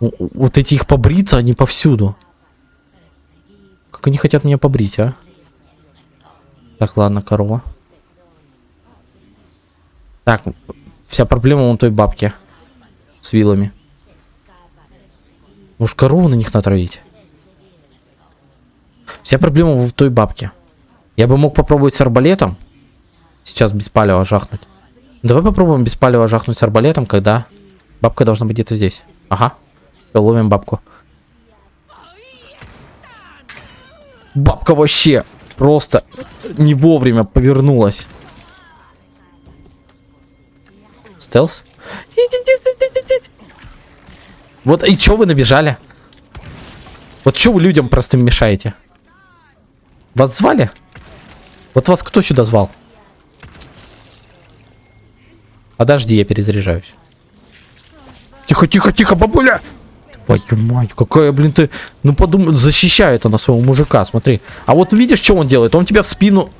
Вот эти их побриться, они повсюду. Как они хотят меня побрить, а? Так, ладно, корова. Так, вся проблема вон той бабки. С вилами. Может, корову на них натравить? Вся проблема в той бабке. Я бы мог попробовать с арбалетом. Сейчас без палева жахнуть. Давай попробуем без палева жахнуть с арбалетом, когда бабка должна быть где-то здесь. Ага. Всё, ловим бабку. Бабка вообще просто не вовремя повернулась. Стелс? Вот и чё вы набежали? Вот чё вы людям простым мешаете? Вас звали? Вот вас кто сюда звал? Подожди, я перезаряжаюсь. Тихо, тихо, тихо, бабуля! Твою мать, какая, блин, ты... Ну подумай, защищает она своего мужика, смотри. А вот видишь, что он делает? Он тебя в спину...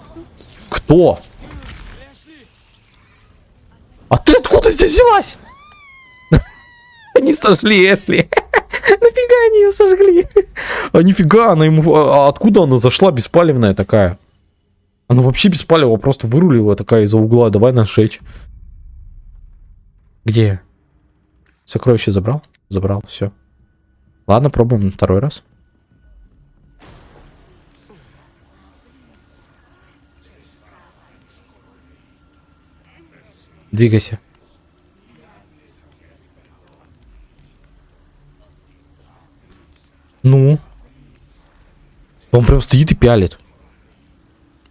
Кто? А ты откуда здесь взялась? Они сожгли Эшли. Нафига они ее сожгли? А нифига, она ему... А откуда она зашла беспалевная такая? Она вообще беспалево просто вырулила такая из-за угла. Давай нас. Где? Сокровище забрал? Забрал, все. Ладно, пробуем второй раз. Двигайся. Ну? Он прям стоит и пялит.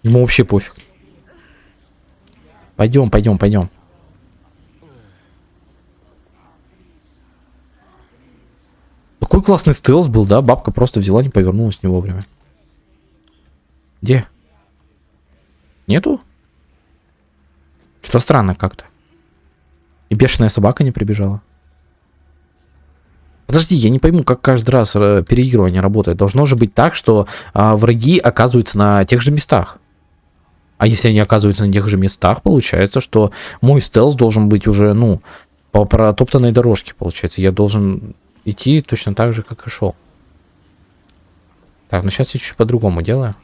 Ему вообще пофиг. Пойдем, пойдем, пойдем. Какой классный стелс был, да? Бабка просто взяла, не повернулась не вовремя. Где? Нету? Что странно как-то. И бешеная собака не прибежала. Подожди, я не пойму, как каждый раз э, переигрывание работает. Должно же быть так, что а, враги оказываются на тех же местах. А если они оказываются на тех же местах, получается, что мой стелс должен быть уже, ну, по протоптанной дорожке, получается. Я должен идти точно так же, как и шел. Так, ну сейчас я чуть по-другому делаю.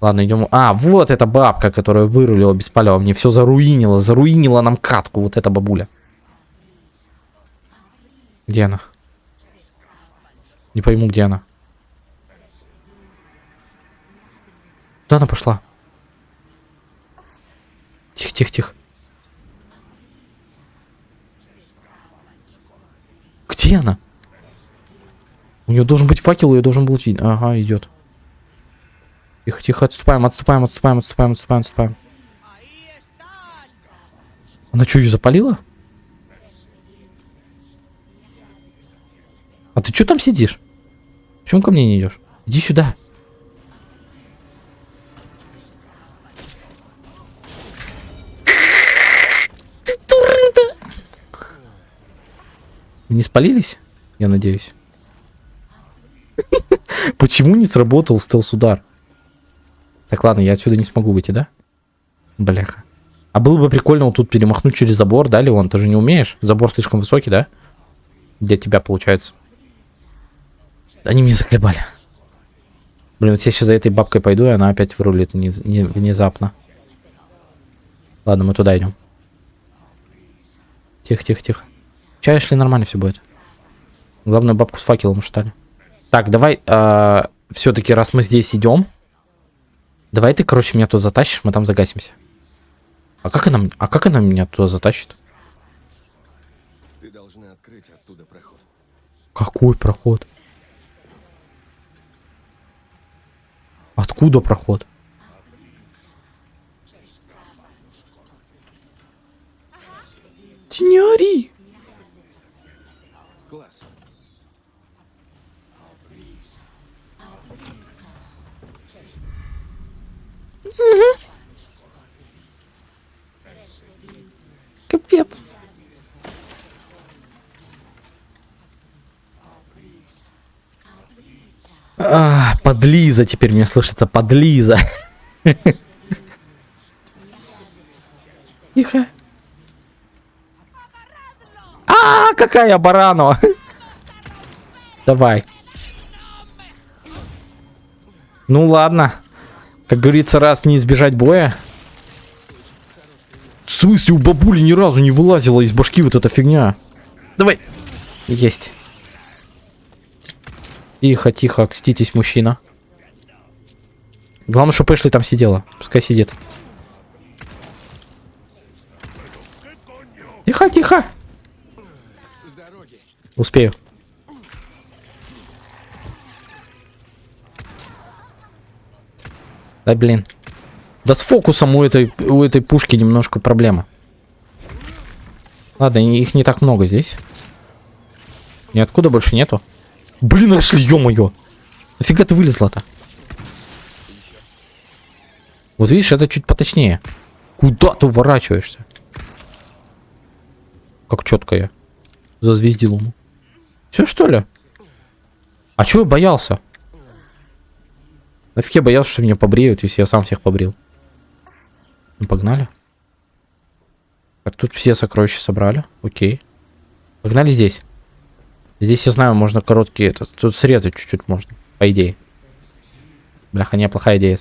Ладно, идем. А, вот эта бабка, которая вырулила без палева. Мне все заруинила. Заруинила нам катку. Вот эта бабуля. Где она? Не пойму, где она. Куда она пошла? Тихо, тихо, тихо. Где она? У нее должен быть факел, ее должен был видно. Ага, идет. Тихо, тихо, отступаем, отступаем, отступаем, отступаем, отступаем, отступаем. Она что, ее запалила? А ты что там сидишь? Почему ко мне не идешь? Иди сюда. Не спалились? Я надеюсь. Почему не сработал стелс-удар? Так, ладно, я отсюда не смогу выйти, да? Бляха. А было бы прикольно вот тут перемахнуть через забор, да, Леон? Ты же не умеешь? Забор слишком высокий, да? Для тебя получается. Они меня заколебали. Блин, вот я сейчас за этой бабкой пойду, и она опять вырулит не, не- внезапно. Ладно, мы туда идем. Тихо, тихо, тихо. Чай шли нормально все будет. Главное бабку с факелом штали. Так, давай, все-таки раз мы здесь идем, давай ты, короче, меня туда затащишь, мы там загасимся. А как она, а как она меня туда затащит? Ты должна открыть оттуда проход. Какой проход? Откуда проход? Ты Класс. Капец. А, подлиза теперь мне слышится, подлиза. Тихо. А, какая баранова. Давай. Ну ладно. Как говорится, раз не избежать боя. В смысле, у бабули ни разу не вылазила из башки вот эта фигня? Давай. Есть. Тихо, тихо, окститесь, мужчина. Главное, чтобы Эшли там сидела. Пускай сидит. Тихо, тихо. Успею. Да блин. Да с фокусом у этой, у этой пушки немножко проблема. Ладно, их не так много здесь. Ниоткуда больше нету. Блин, нашли, ё-моё. Нафига ты вылезла-то? Вот видишь, это чуть поточнее. Куда ты уворачиваешься? Как четко я. Зазвездил ему. Все что ли? А чего я боялся? Нафиг я боялся, что меня побреют, если я сам всех побрил. Ну, погнали. Так, тут все сокровища собрали. Окей. Погнали здесь. Здесь, я знаю, можно короткие... Это, тут срезать чуть-чуть можно, по идее. Бляха, неплохая идея.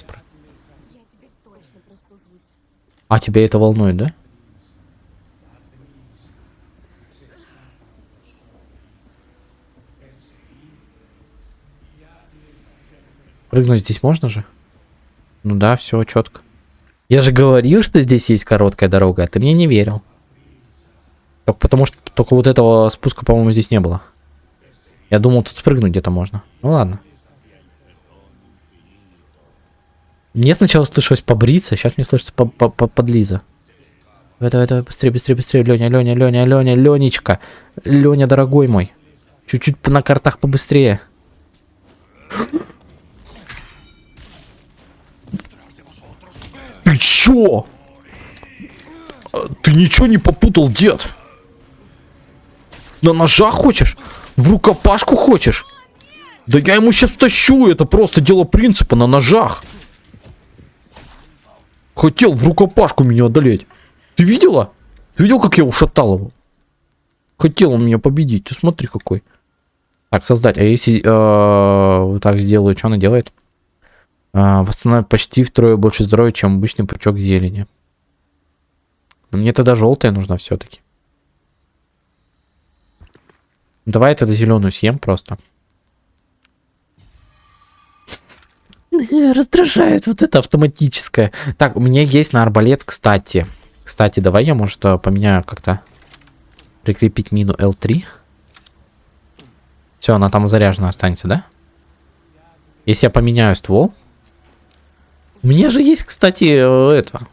простужусь. А, тебя это волнует, да? Прыгнуть здесь можно же? Ну да, все четко. Я же говорил, что здесь есть короткая дорога, а ты мне не верил. Только потому что только вот этого спуска, по-моему, здесь не было. Я думал, тут спрыгнуть где-то можно. Ну ладно. Мне сначала слышалось побриться, сейчас мне слышится по- по- по- подлиза. Давай, давай, давай, быстрее, быстрее, быстрее, Леня, Леня, Леня, Леня, Ленечка. Леня, дорогой мой. Чуть-чуть на картах побыстрее. Ты чё? Ты ничего не попутал, дед? На ножах хочешь? В рукопашку хочешь? Да я ему сейчас тащу, это просто дело принципа на ножах. Хотел в рукопашку меня одолеть. Ты видела? Ты видел, как я ушатал его? Хотел он меня победить. Ты смотри какой. Так, создать. А если э, так сделаю, что она делает? А, восстанавливает почти втрое больше здоровья, чем обычный пучок зелени. Но мне тогда желтая нужна все-таки. Давай тогда зеленую съем просто. Раздражает вот это автоматическое. Так, у меня есть на арбалет, кстати. Кстати, давай я, может, э, поменяю как-то. Прикрепить мину L3. Все, она там заряжена останется, да? Если я поменяю ствол. У меня же есть, кстати, э, это.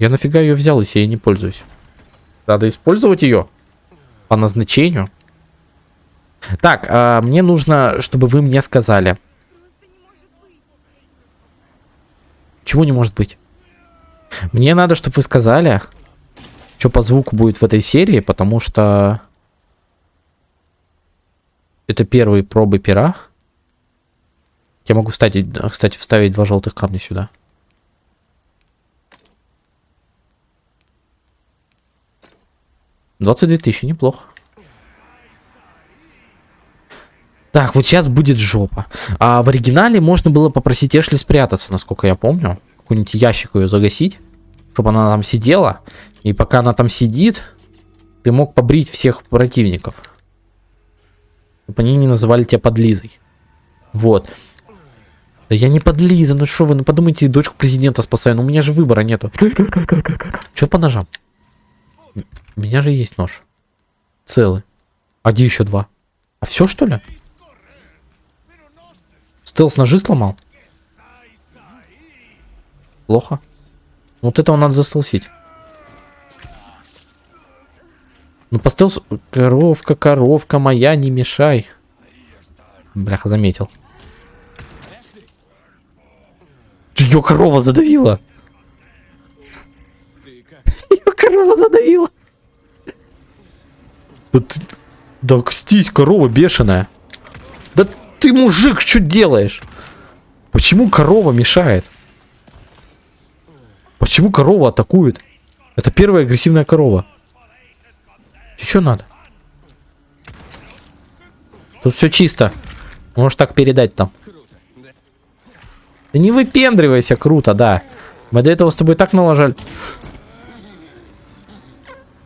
Я нафига ее взял, если я не пользуюсь? Надо использовать ее по назначению. Так, а, мне нужно, чтобы вы мне сказали. Чего не может быть? Мне надо, чтобы вы сказали, что по звуку будет в этой серии, потому что это первые пробы пера. Я могу вставить, кстати, вставить два желтых камня сюда. Двадцать две тысячи, неплохо. Так, вот сейчас будет жопа. А в оригинале можно было попросить Эшли спрятаться, насколько я помню. Какой-нибудь ящик ее загасить, чтобы она там сидела. И пока она там сидит, ты мог побрить всех противников. Чтобы они не называли тебя подлизой. Вот. Да я не подлиза, ну что вы, ну подумайте, дочку президента спасаю, ну у меня же выбора нету. Что по ножам? У меня же есть нож. Целый. А где еще два? А все что ли? Стелс ножи сломал? Плохо. Вот этого надо застелсить. Ну по стелсу... Коровка, коровка моя, не мешай. Бляха, заметил. Ее корова задавила. Ее корова задавила. Да ты... Да кстись, корова бешеная. Да ты, мужик, что делаешь? Почему корова мешает? Почему корова атакует? Это первая агрессивная корова. И что надо? Тут все чисто. Можешь так передать там. Да не выпендривайся, круто, да. Мы до этого с тобой так налажали.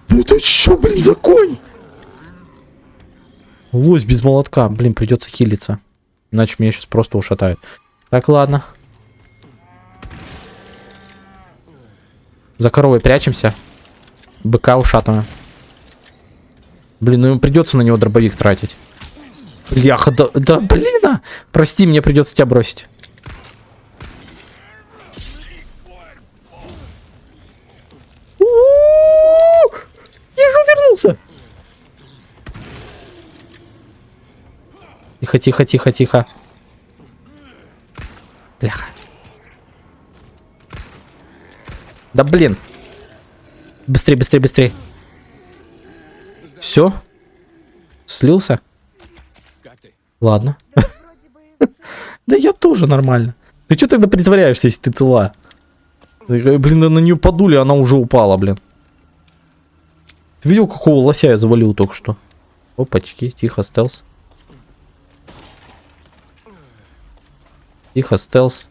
Ну ты чё, блин, за конь? Лось без молотка. Блин, придется хилиться. Иначе меня сейчас просто ушатают. Так, ладно. За коровой прячемся. Быка ушатываем. Блин, ну ему придется на него дробовик тратить. Бляха, да, да блин, а! Прости, мне придется тебя бросить. Я же вернулся. Тихо, тихо, тихо, тихо. Бляха. Да блин. Быстрее, быстрее, быстрее. Все? Слился? Ладно. Да я тоже нормально. Ты что тогда притворяешься, если ты цела? Э, Блин, на нее подули, она уже упала, блин. Ты видел, какого лося я завалил только что? Опачки, тихо, стелс. Тихо, стелс.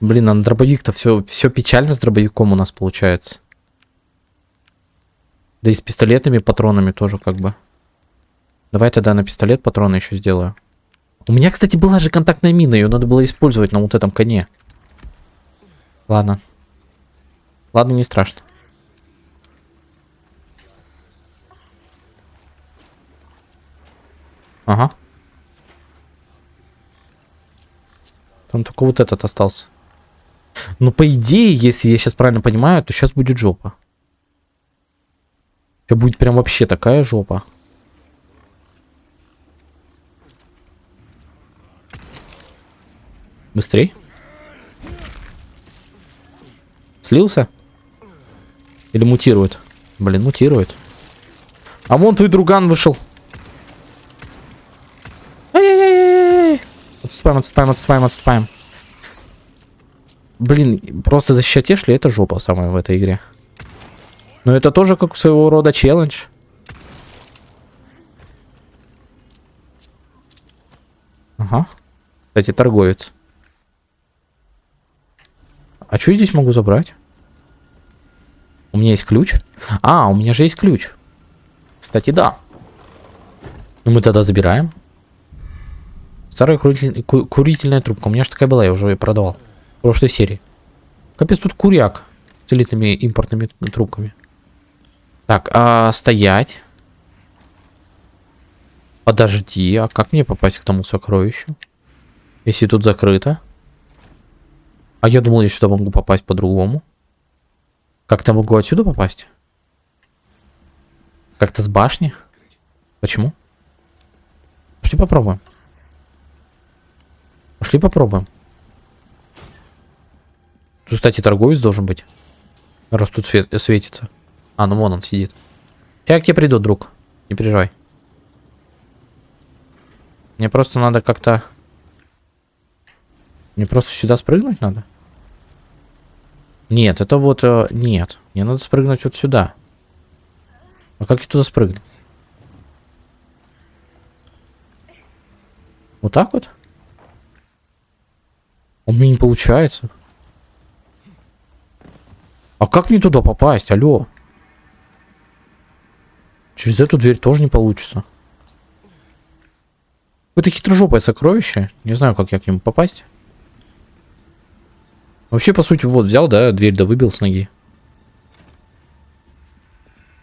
Блин, а на дробовик-то все, все печально с дробовиком у нас получается. Да и с пистолетными патронами тоже как бы. Давай тогда на пистолет патроны еще сделаю. У меня, кстати, была же контактная мина, ее надо было использовать на вот этом коне. Ладно. Ладно, не страшно. Ага. Там только вот этот остался. Ну, по идее, если я сейчас правильно понимаю, то сейчас будет жопа. Сейчас будет прям вообще такая жопа. Быстрей. Слился? Или мутирует? Блин, мутирует. А вон твой друган вышел. Отступаем, отступаем, отступаем, отступаем. Блин, просто защищать Эшли это жопа самая в этой игре. Но это тоже как своего рода челлендж. Ага. Кстати, торговец. А что я здесь могу забрать? У меня есть ключ? А, у меня же есть ключ. Кстати, да. Ну мы тогда забираем. Старая куритель- ку- курительная трубка. У меня же такая была, я уже ее продавал. В прошлой серии. Капец, тут куряк. С элитными импортными трубками. Так, а стоять. Подожди, а как мне попасть к тому сокровищу? Если тут закрыто. А я думал, я сюда могу попасть по-другому. Как-то могу отсюда попасть? Как-то с башни? Почему? Пошли попробуем. Пошли попробуем. Тут, кстати, торговец должен быть. Раз тут свет- светится. А, ну вон он сидит. Я к тебе приду, друг. Не переживай. Мне просто надо как-то... Мне просто сюда спрыгнуть надо? Нет, это вот... э, нет. Мне надо спрыгнуть вот сюда. А как я туда спрыгну? Вот так вот? У меня не получается. А как мне туда попасть? Алло. Через эту дверь тоже не получится. Какое-то хитрожопое сокровище. Не знаю, как я к нему попасть. Вообще, по сути, вот взял, да, дверь да выбил с ноги.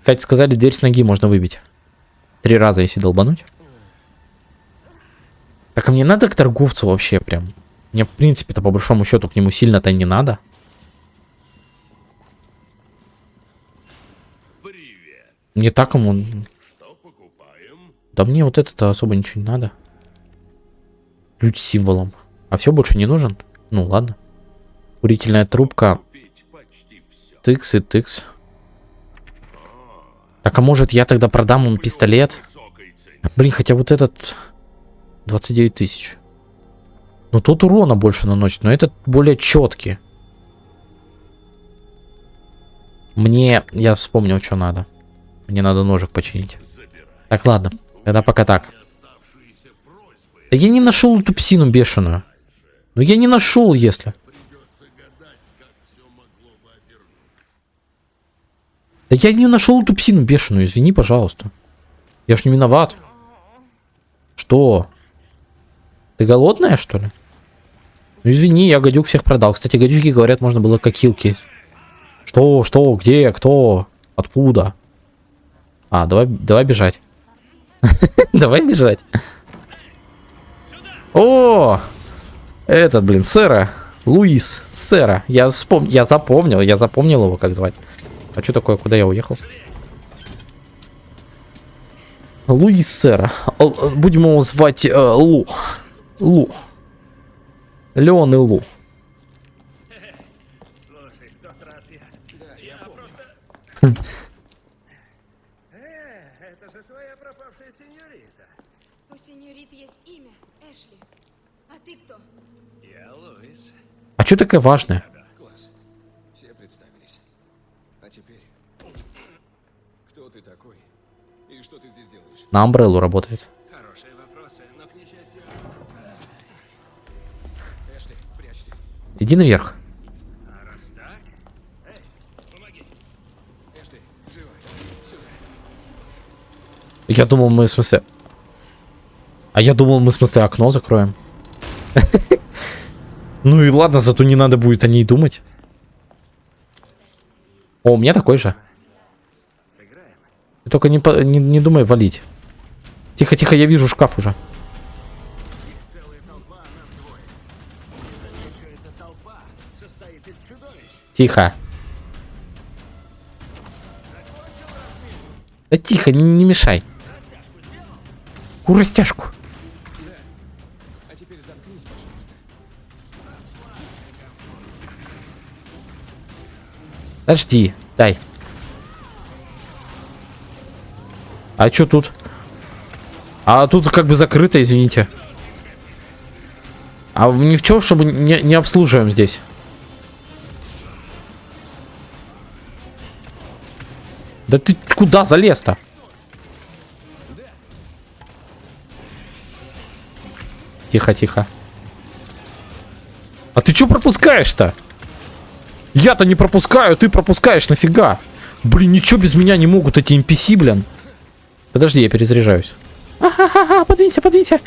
Кстати, сказали, дверь с ноги можно выбить. Три раза, если долбануть. Так, а мне надо к торговцу вообще прям. Мне, в принципе-то, по большому счету, к нему сильно-то не надо. Привет. Не так ему... Да мне вот это-то особо ничего не надо. Ключ с символом. А все больше не нужен? Ну ладно. Курительная трубка. Тыкс и тыкс. Так, а может я тогда продам ему пистолет? Блин, хотя вот этот... 29 тысяч. Ну тот урона больше наносит, но этот более четкий. Мне... Я вспомнил, что надо. Мне надо ножик починить. Так, ладно. Тогда пока так. Да я не нашел эту псину бешеную. Ну я не нашел, если. Да я не нашел эту псину бешеную, извини, пожалуйста. Я ж не виноват. Что? Ты голодная, что ли? Ну извини, я гадюк всех продал. Кстати, гадюки, говорят, можно было кокилки. Что, что, где, кто, откуда? А, давай, давай бежать. Давай бежать. О! Этот, блин, сэра. Луис, сэра. Я вспом... я запомнил, я запомнил его, как звать. А что такое, куда я уехал? Луис сэра. Будем его звать э, Лу. Лу. Леон и Лу. Слушай, в тот раз я... я просто... Э, это же твоя пропавшая сеньорита. У сеньорит есть имя Эшли. А ты кто? Я Луис. А что такая важная? Класс. Все представились. А теперь... Кто ты такой? И что ты здесь делаешь? На Амбреллу работает. Хорошие вопросы, но к несчастью... Эшли, прячься. Иди наверх. А раз так... Эй, помоги. Эшли, живо. Сюда. Я думал, мы в смысле... А я думал, мы в смысле окно закроем. Ну и ладно, зато не надо будет о ней думать. О, у меня такой же. Только не, не, не думай валить. Тихо, тихо, я вижу шкаф уже. Тихо. Да тихо, не, не мешай. Пожалуйста. Подожди, дай. А что тут? А тут как бы закрыто, извините. А ни в чем, чтобы не, не обслуживаем здесь. Да ты куда залез-то? Тихо, тихо. А ты что пропускаешь-то? Я-то не пропускаю, ты пропускаешь, нафига? Блин, ничего без меня не могут эти NPC, блин. Подожди, я перезаряжаюсь. Ага, подвинься, подвинься.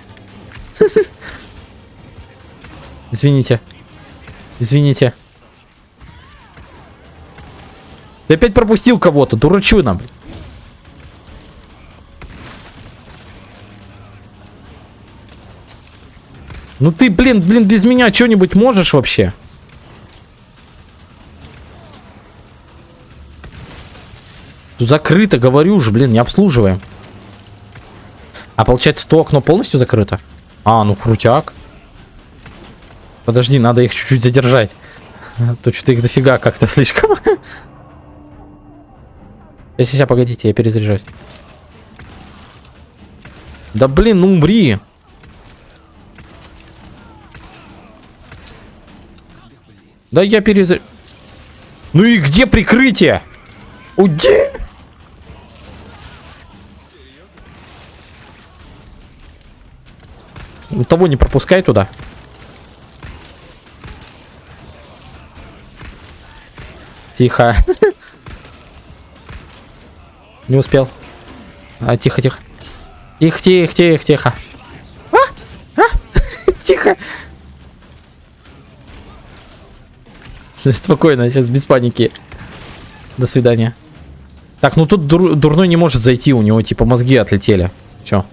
Извините. Извините. Ты опять пропустил кого-то, дурачина. блин. Ну ты, блин, блин, без меня что-нибудь можешь вообще? Закрыто, говорю же, блин, не обслуживаем. А получается, то окно полностью закрыто? А, ну крутяк. Подожди, надо их чуть-чуть задержать. А То что-то их дофига как-то слишком. Сейчас, сейчас, погодите, я перезаряжаюсь. Да блин, ну умри. Да я перезар... Ну и где прикрытие? Уйди! Того не пропускай туда. Тихо. Не успел. А, тихо, тихо. Тихо, тихо, тихо, тихо. А? А? Тихо. Спокойно, сейчас без паники. До свидания. Так, ну тут дур- дурной не может зайти, у него типа мозги отлетели. Все.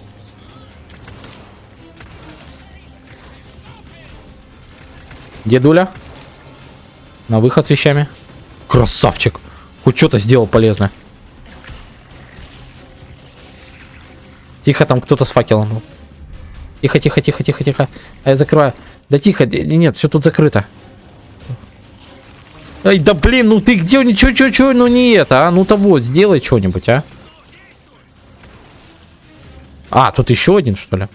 Дедуля. На выход с вещами. Красавчик. Хоть что-то сделал полезно. Тихо, там кто-то с факелом был. Тихо, тихо, тихо, тихо, тихо. А я закрываю. Да тихо, нет, все тут закрыто. Ай, да блин, ну ты где, ничего, чё, чё, ну не это, а? Ну того, сделай что-нибудь, а? А, тут еще один, что ли?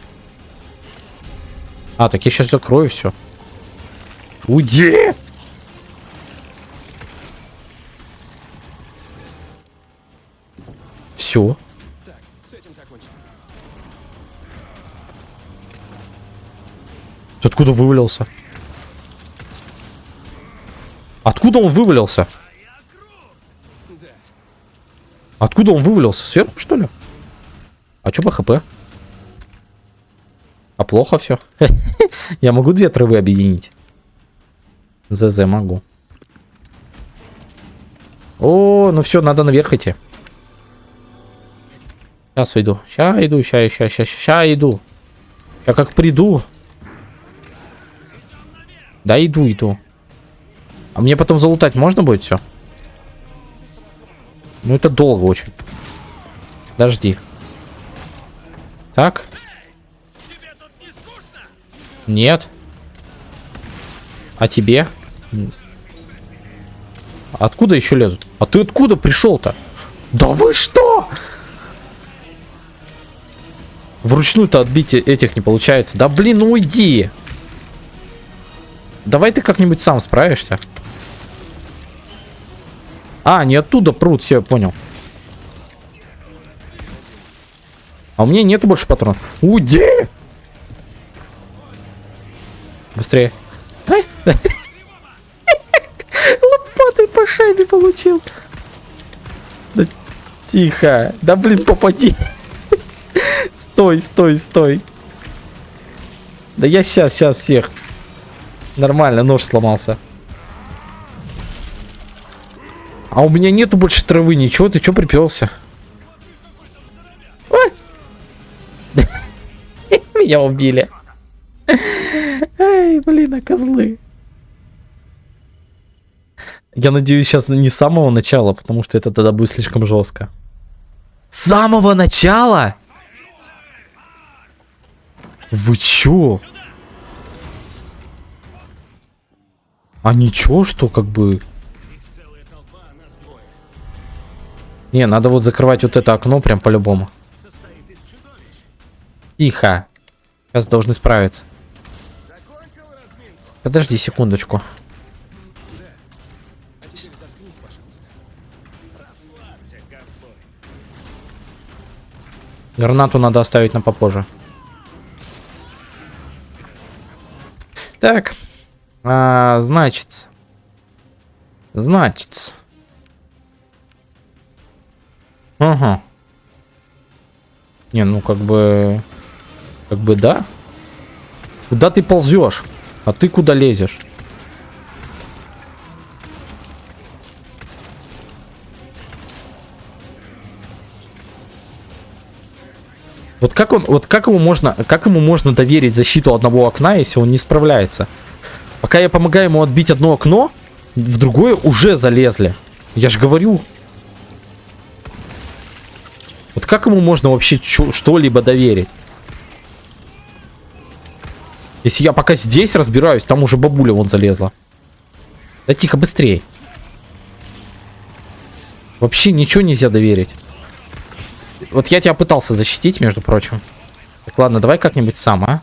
А, так я сейчас закрою все. Уйди! Все. Ты откуда вывалился? Откуда он вывалился? Да. Откуда он вывалился? Сверху, что ли? А чё по хп? А плохо все. Я могу две травы объединить. ЗЗ могу. О, ну все, надо наверх идти. Сейчас иду. Сейчас иду, сейчас, сейчас, сейчас, сейчас иду. Я как приду. Да, иду, иду. А мне потом залутать можно будет все? Ну это долго очень. Подожди. Так. Нет. А тебе? Откуда еще лезут? А ты откуда пришел-то? Да вы что? Вручную-то отбить этих не получается. Да блин, ну уйди. Давай ты как-нибудь сам справишься. А, не оттуда прут, все, понял. А у меня нету больше патронов. Уйди! Быстрее. Лопатой по шайбе получил. Да тихо. Да блин, попади. Стой, стой, стой. Да я сейчас, сейчас всех. Нормально, нож сломался. А у меня нету больше травы, ничего, ты чё приперся? Ой! Меня убили. Ай, блин, а козлы. Я надеюсь, сейчас не с самого начала, потому что это тогда будет слишком жестко. С самого начала? Вы чё? А ничего, что как бы... Не, надо вот закрывать вот это окно прям по-любому. Тихо. Сейчас должны справиться. Подожди секундочку. Гранату надо оставить на попозже. Так. А, значит. Значит. Ага. Не, ну как бы... Как бы да. Куда ты ползешь? А ты куда лезешь? Вот как он, вот как ему можно, как ему можно доверить защиту одного окна, если он не справляется? Пока я помогаю ему отбить одно окно, в другое уже залезли. Я же говорю. Вот как ему можно вообще что-либо доверить? Если я пока здесь разбираюсь, там уже бабуля вон залезла. Да тихо, быстрей. Вообще ничего нельзя доверить. Вот я тебя пытался защитить, между прочим. Так, ладно, давай как-нибудь сам, а?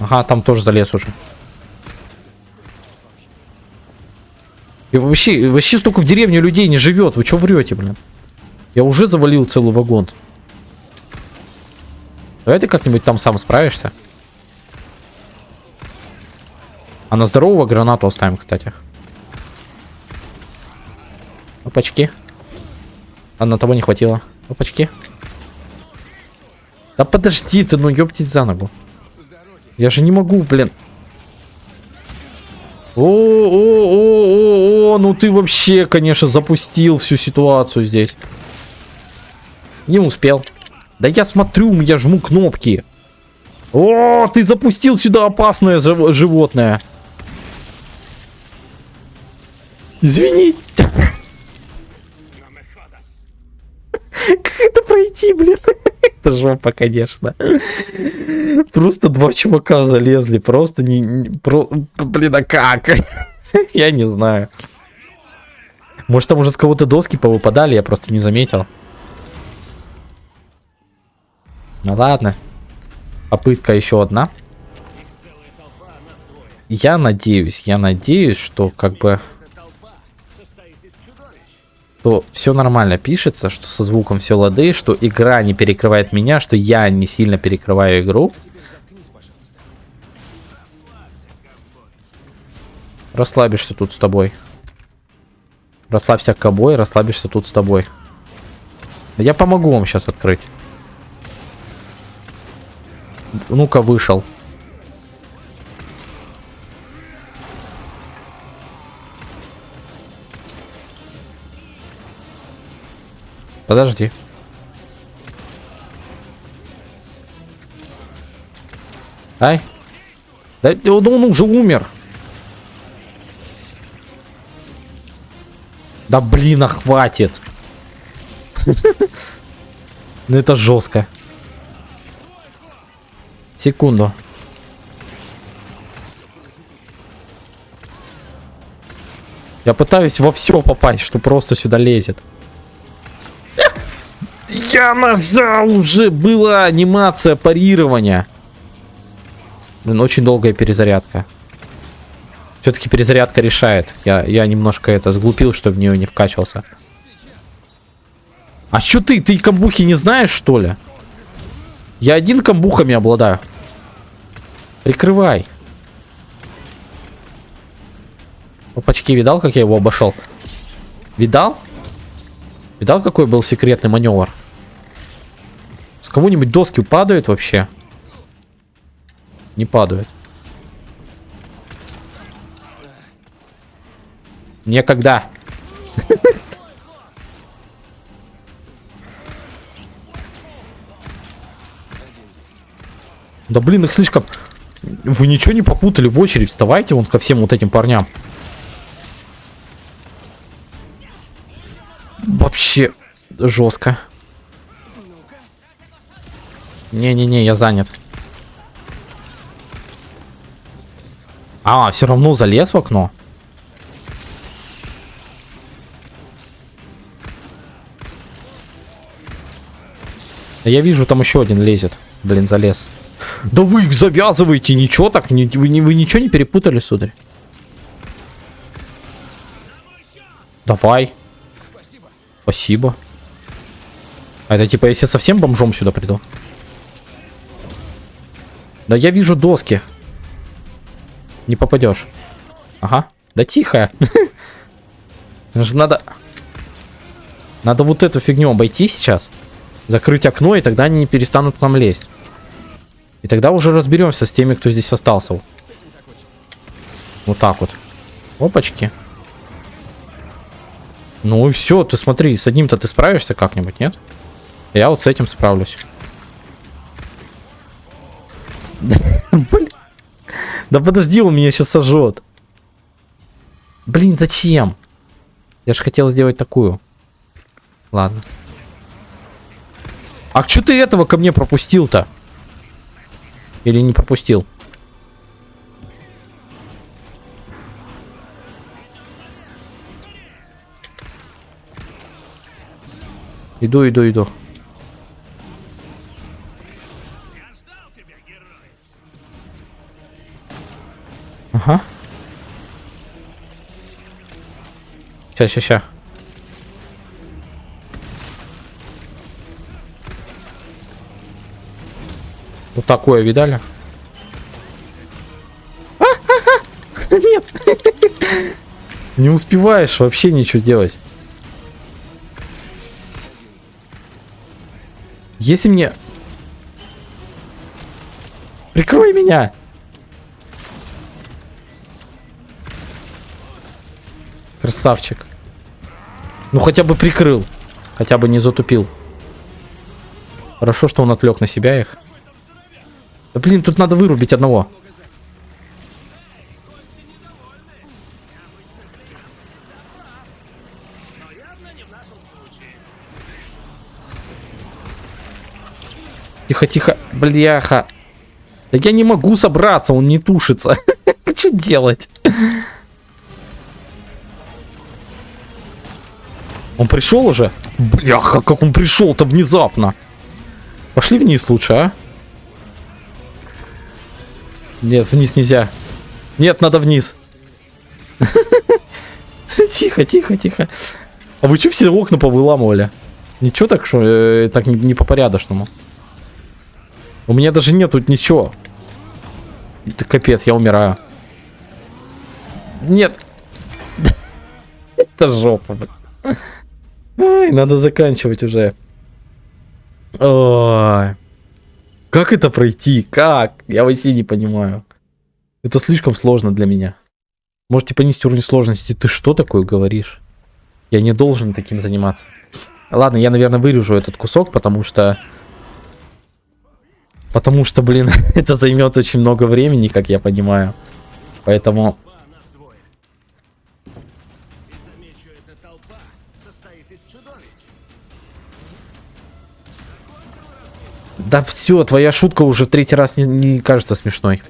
Ага, там тоже залез уже. И вообще, вообще столько в деревне людей не живет. Вы что врете, блин? Я уже завалил целый вагон. Давай ты как-нибудь там сам справишься. А на здорового гранату оставим, кстати. Опачки. А на того не хватило. Опачки. Да подожди ты, ну ёптить за ногу. Я же не могу, блин. О, о, о, о, о, ну ты вообще, конечно, запустил всю ситуацию здесь. Не успел. Да я смотрю, я жму кнопки. О, ты запустил сюда опасное жив- животное. Извини. Как это пройти, блин? Это жопа, конечно. Просто два чувака залезли. Просто не... блин, а как? Я не знаю. Может, там уже с кого-то доски повыпадали, я просто не заметил. Ну ладно. Попытка еще одна. Я надеюсь, я надеюсь, что как бы что все нормально пишется, что со звуком все лады, что игра не перекрывает меня, что я не сильно перекрываю игру. Расслабишься тут с тобой. Расслабься кобой, расслабишься тут с тобой. Я помогу вам сейчас открыть. Ну-ка, вышел. Подожди. Ай. Да он, он уже умер. Да блин, а хватит. Ну это жестко. Секунду. Я пытаюсь во все попасть, что просто сюда лезет. Я нажал уже, была анимация парирования. Блин, очень долгая перезарядка. Все-таки перезарядка решает. Я, я немножко это сглупил, что в нее не вкачивался. А что ты? Ты камбухи не знаешь, что ли? Я один камбухами обладаю. Прикрывай. Опачки, видал, как я его обошел? Видал? Видал, какой был секретный маневр? С кого-нибудь доски падают вообще? Не падают. Некогда. Да блин, их слишком... Вы ничего не попутали в очередь? Вставайте вон ко всем вот этим парням. Вообще жестко. Не-не-не, я занят. А, все равно залез в окно. Я вижу, там еще один лезет. Блин, залез. Да вы их завязываете, ничего так, не- вы, не- вы ничего не перепутали, сударь? Давай. Спасибо. А это типа, если совсем бомжом сюда приду? Да я вижу доски. Не попадешь. Ага. Да тихо. Же надо... Надо вот эту фигню обойти сейчас. Закрыть окно, и тогда они не перестанут к нам лезть. И тогда уже разберемся с теми, кто здесь остался. Вот так вот. Опачки. Ну и все, ты смотри, с одним-то ты справишься как-нибудь, нет? Я вот с этим справлюсь. Да подожди, он меня сейчас сожжет. Блин, зачем? Я же хотел сделать такую. Ладно. А что ты этого ко мне пропустил-то? Или не пропустил? Иду, иду, иду. Ща, ща, ща. Вот такое видали? Нет. Не успеваешь вообще ничего делать. Если мне... Прикрой меня! Красавчик. Ну хотя бы прикрыл. Хотя бы не затупил. Хорошо, что он отвлек на себя их. Да блин, тут надо вырубить одного. Тихо, тихо, бляха. Да я не могу собраться, он не тушится. Что делать? Он пришел уже? Бляха, как он пришел-то внезапно. Пошли вниз лучше, а? Нет, вниз нельзя. Нет, надо вниз. Тихо, тихо, тихо. А вы что все окна повыламывали? Ничего так, что э, так не, не по порядочному. У меня даже нет тут ничего. Это капец, я умираю. Нет. Это жопа, блин. Ай, надо заканчивать уже. Ой. Как это пройти? Как? Я вообще не понимаю. Это слишком сложно для меня. Можете понизить уровень сложности. Ты что такое говоришь? Я не должен таким заниматься. Ладно, я, наверное, вырежу этот кусок, потому что... Потому что, блин, это займет очень много времени, как я понимаю. Поэтому... Да все, твоя шутка уже третий раз не, не кажется смешной.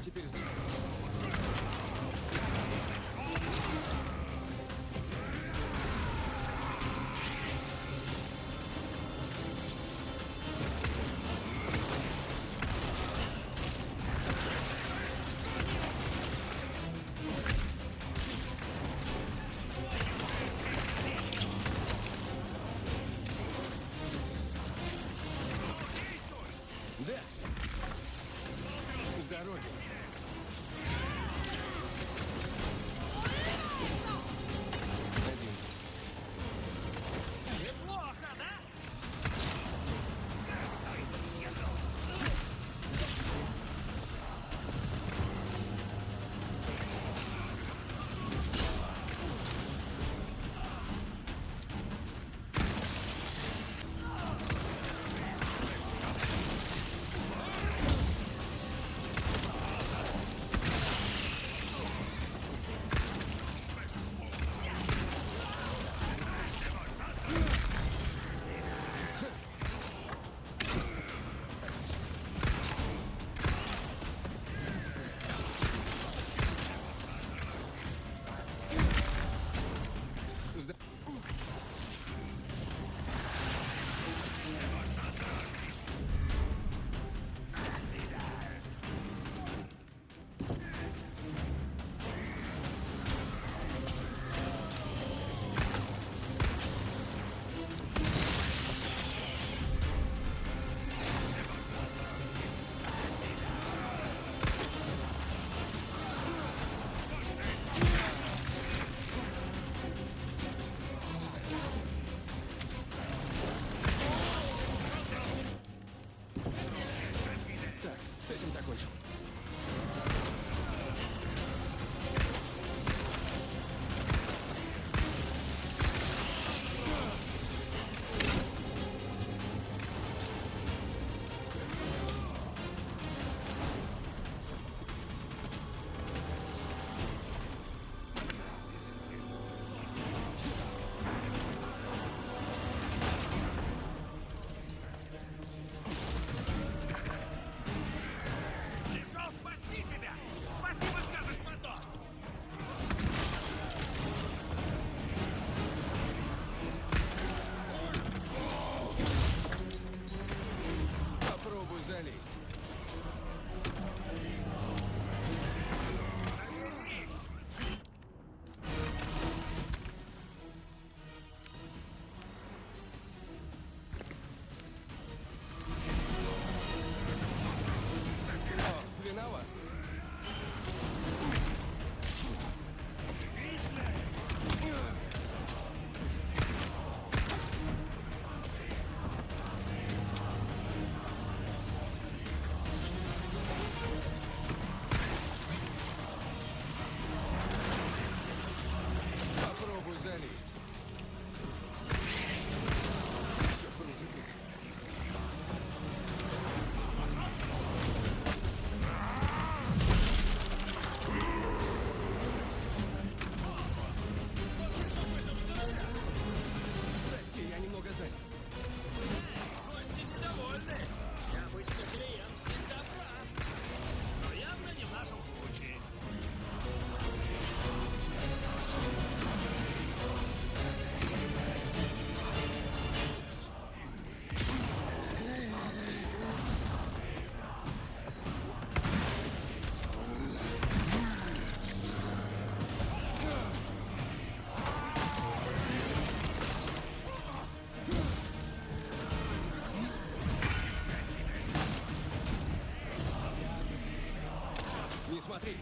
Смотри.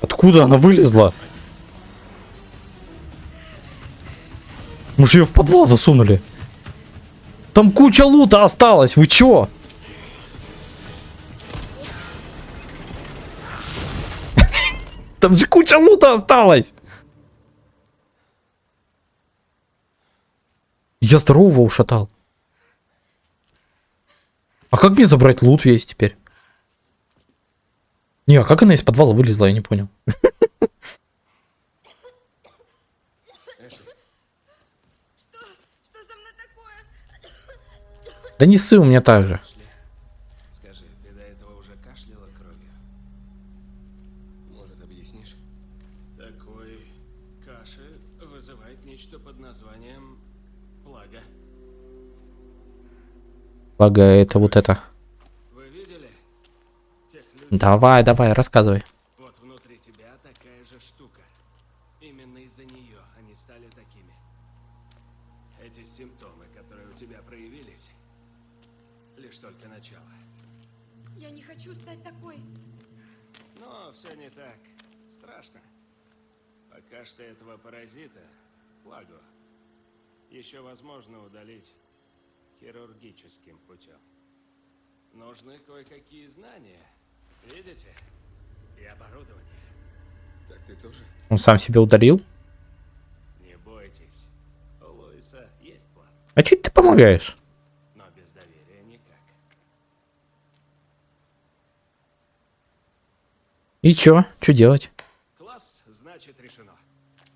Откуда она вылезла? Мы же ее в подвал засунули. Там куча лута осталась, вы чё? Там же куча лута осталась. Я здорового ушатал. А как мне забрать лут весь теперь? Не, а как она из подвала вылезла, я не понял. Что? Что со мной такое? Да не ссы у меня так же. Благо, это вот это. Вы видели? Тех людей, Давай, давай, рассказывай. вот внутри тебя такая же штука. Именно из-за нее они стали такими. Эти симптомы, которые у тебя проявились, лишь только начало. Я не хочу стать такой. Но все не так страшно. Пока что этого паразита, плагу, еще возможно Нужны кое-какие знания, видите? И оборудование. Так ты тоже? Он сам себя ударил? Не бойтесь. У Луиса есть план, А чё ты помогаешь? но без доверия никак. И чё? Чё делать? Класс, значит, решено.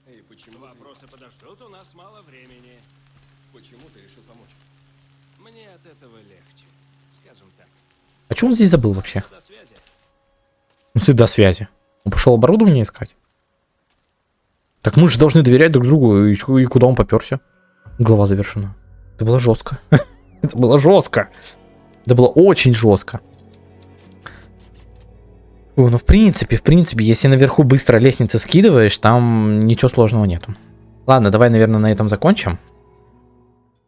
Эй, почему ты, Вопросы подождут, у нас мало времени. почему ты решил помочь? Мне от этого легче, скажем так. А чё он здесь забыл вообще? До связи. Он пошел оборудование искать? Так мы же должны доверять друг другу. И, и куда он поперся? Глава завершена. Это было жестко. Это было жестко. Это было очень жестко. Ой, ну в принципе, в принципе, если наверху быстро лестницы скидываешь, там ничего сложного нету. Ладно, давай, наверное, на этом закончим.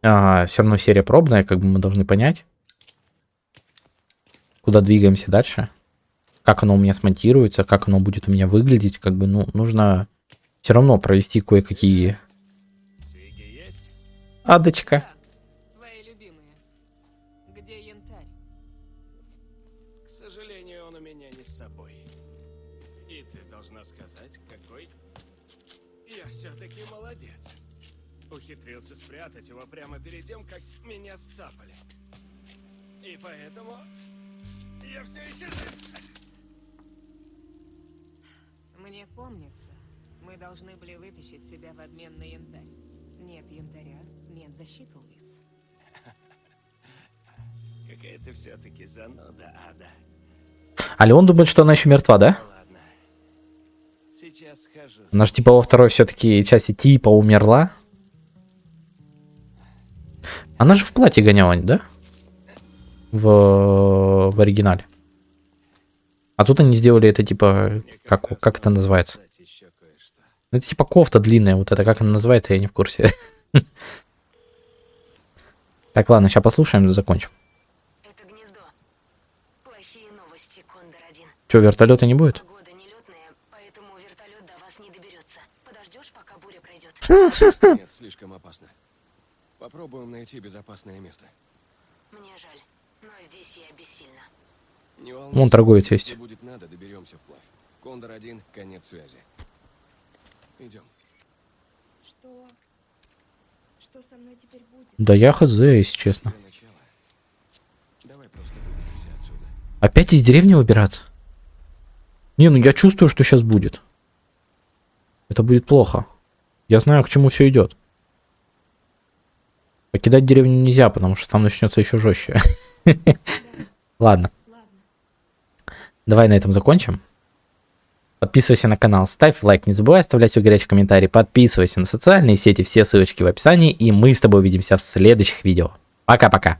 все равно серия пробная, как бы мы должны понять, куда двигаемся дальше как оно у меня смонтируется, как оно будет у меня выглядеть, как бы, ну, нужно все равно провести кое-какие... Адочка. Твои любимые. Где янтарь? К сожалению, он у меня не с собой. И ты должна сказать, какой я все-таки молодец. Ухитрился спрятать его прямо перед тем, как меня сцапали. И поэтому я все еще жив. Мне помнится, мы должны были вытащить тебя в обмен на янтарь. Нет янтаря, нет защиты, Луис. Какая ты все-таки зануда, Ада. А Леон думает, что она еще мертва, да? Ладно. Сейчас схожу. Она же типа во второй все-таки части типа умерла. Она же в платье гоняла, да? В, в оригинале. А тут они сделали это типа, как, как это называется? Ну, Это типа кофта длинная, вот это как она называется, я не в курсе. Так, ладно, сейчас послушаем закончим. Это гнездо. Плохие новости, Кондор-1. Че, вертолета не будет? Погода нелетная, поэтому вертолет до вас не доберется. Подождешь, пока буря пройдет. Нет, слишком опасно. Попробуем найти безопасное место. Мне жаль, но здесь я бессильна. Не волнуйся. Вон торговец есть. будет надо, доберемся вплавь. Кондор один, конец связи. Идем. Что? Что со мной теперь будет? Да я хз, если честно. Опять из деревни выбираться? Не, ну я чувствую, что сейчас будет. Это будет плохо. Я знаю, к чему все идет. Покидать деревню нельзя, потому что там начнется еще жестче. Ладно, давай на этом закончим. Подписывайся на канал, ставь лайк, не забывай оставлять свой горячий комментарий, подписывайся на социальные сети, все ссылочки в описании, и мы с тобой увидимся в следующих видео. Пока-пока.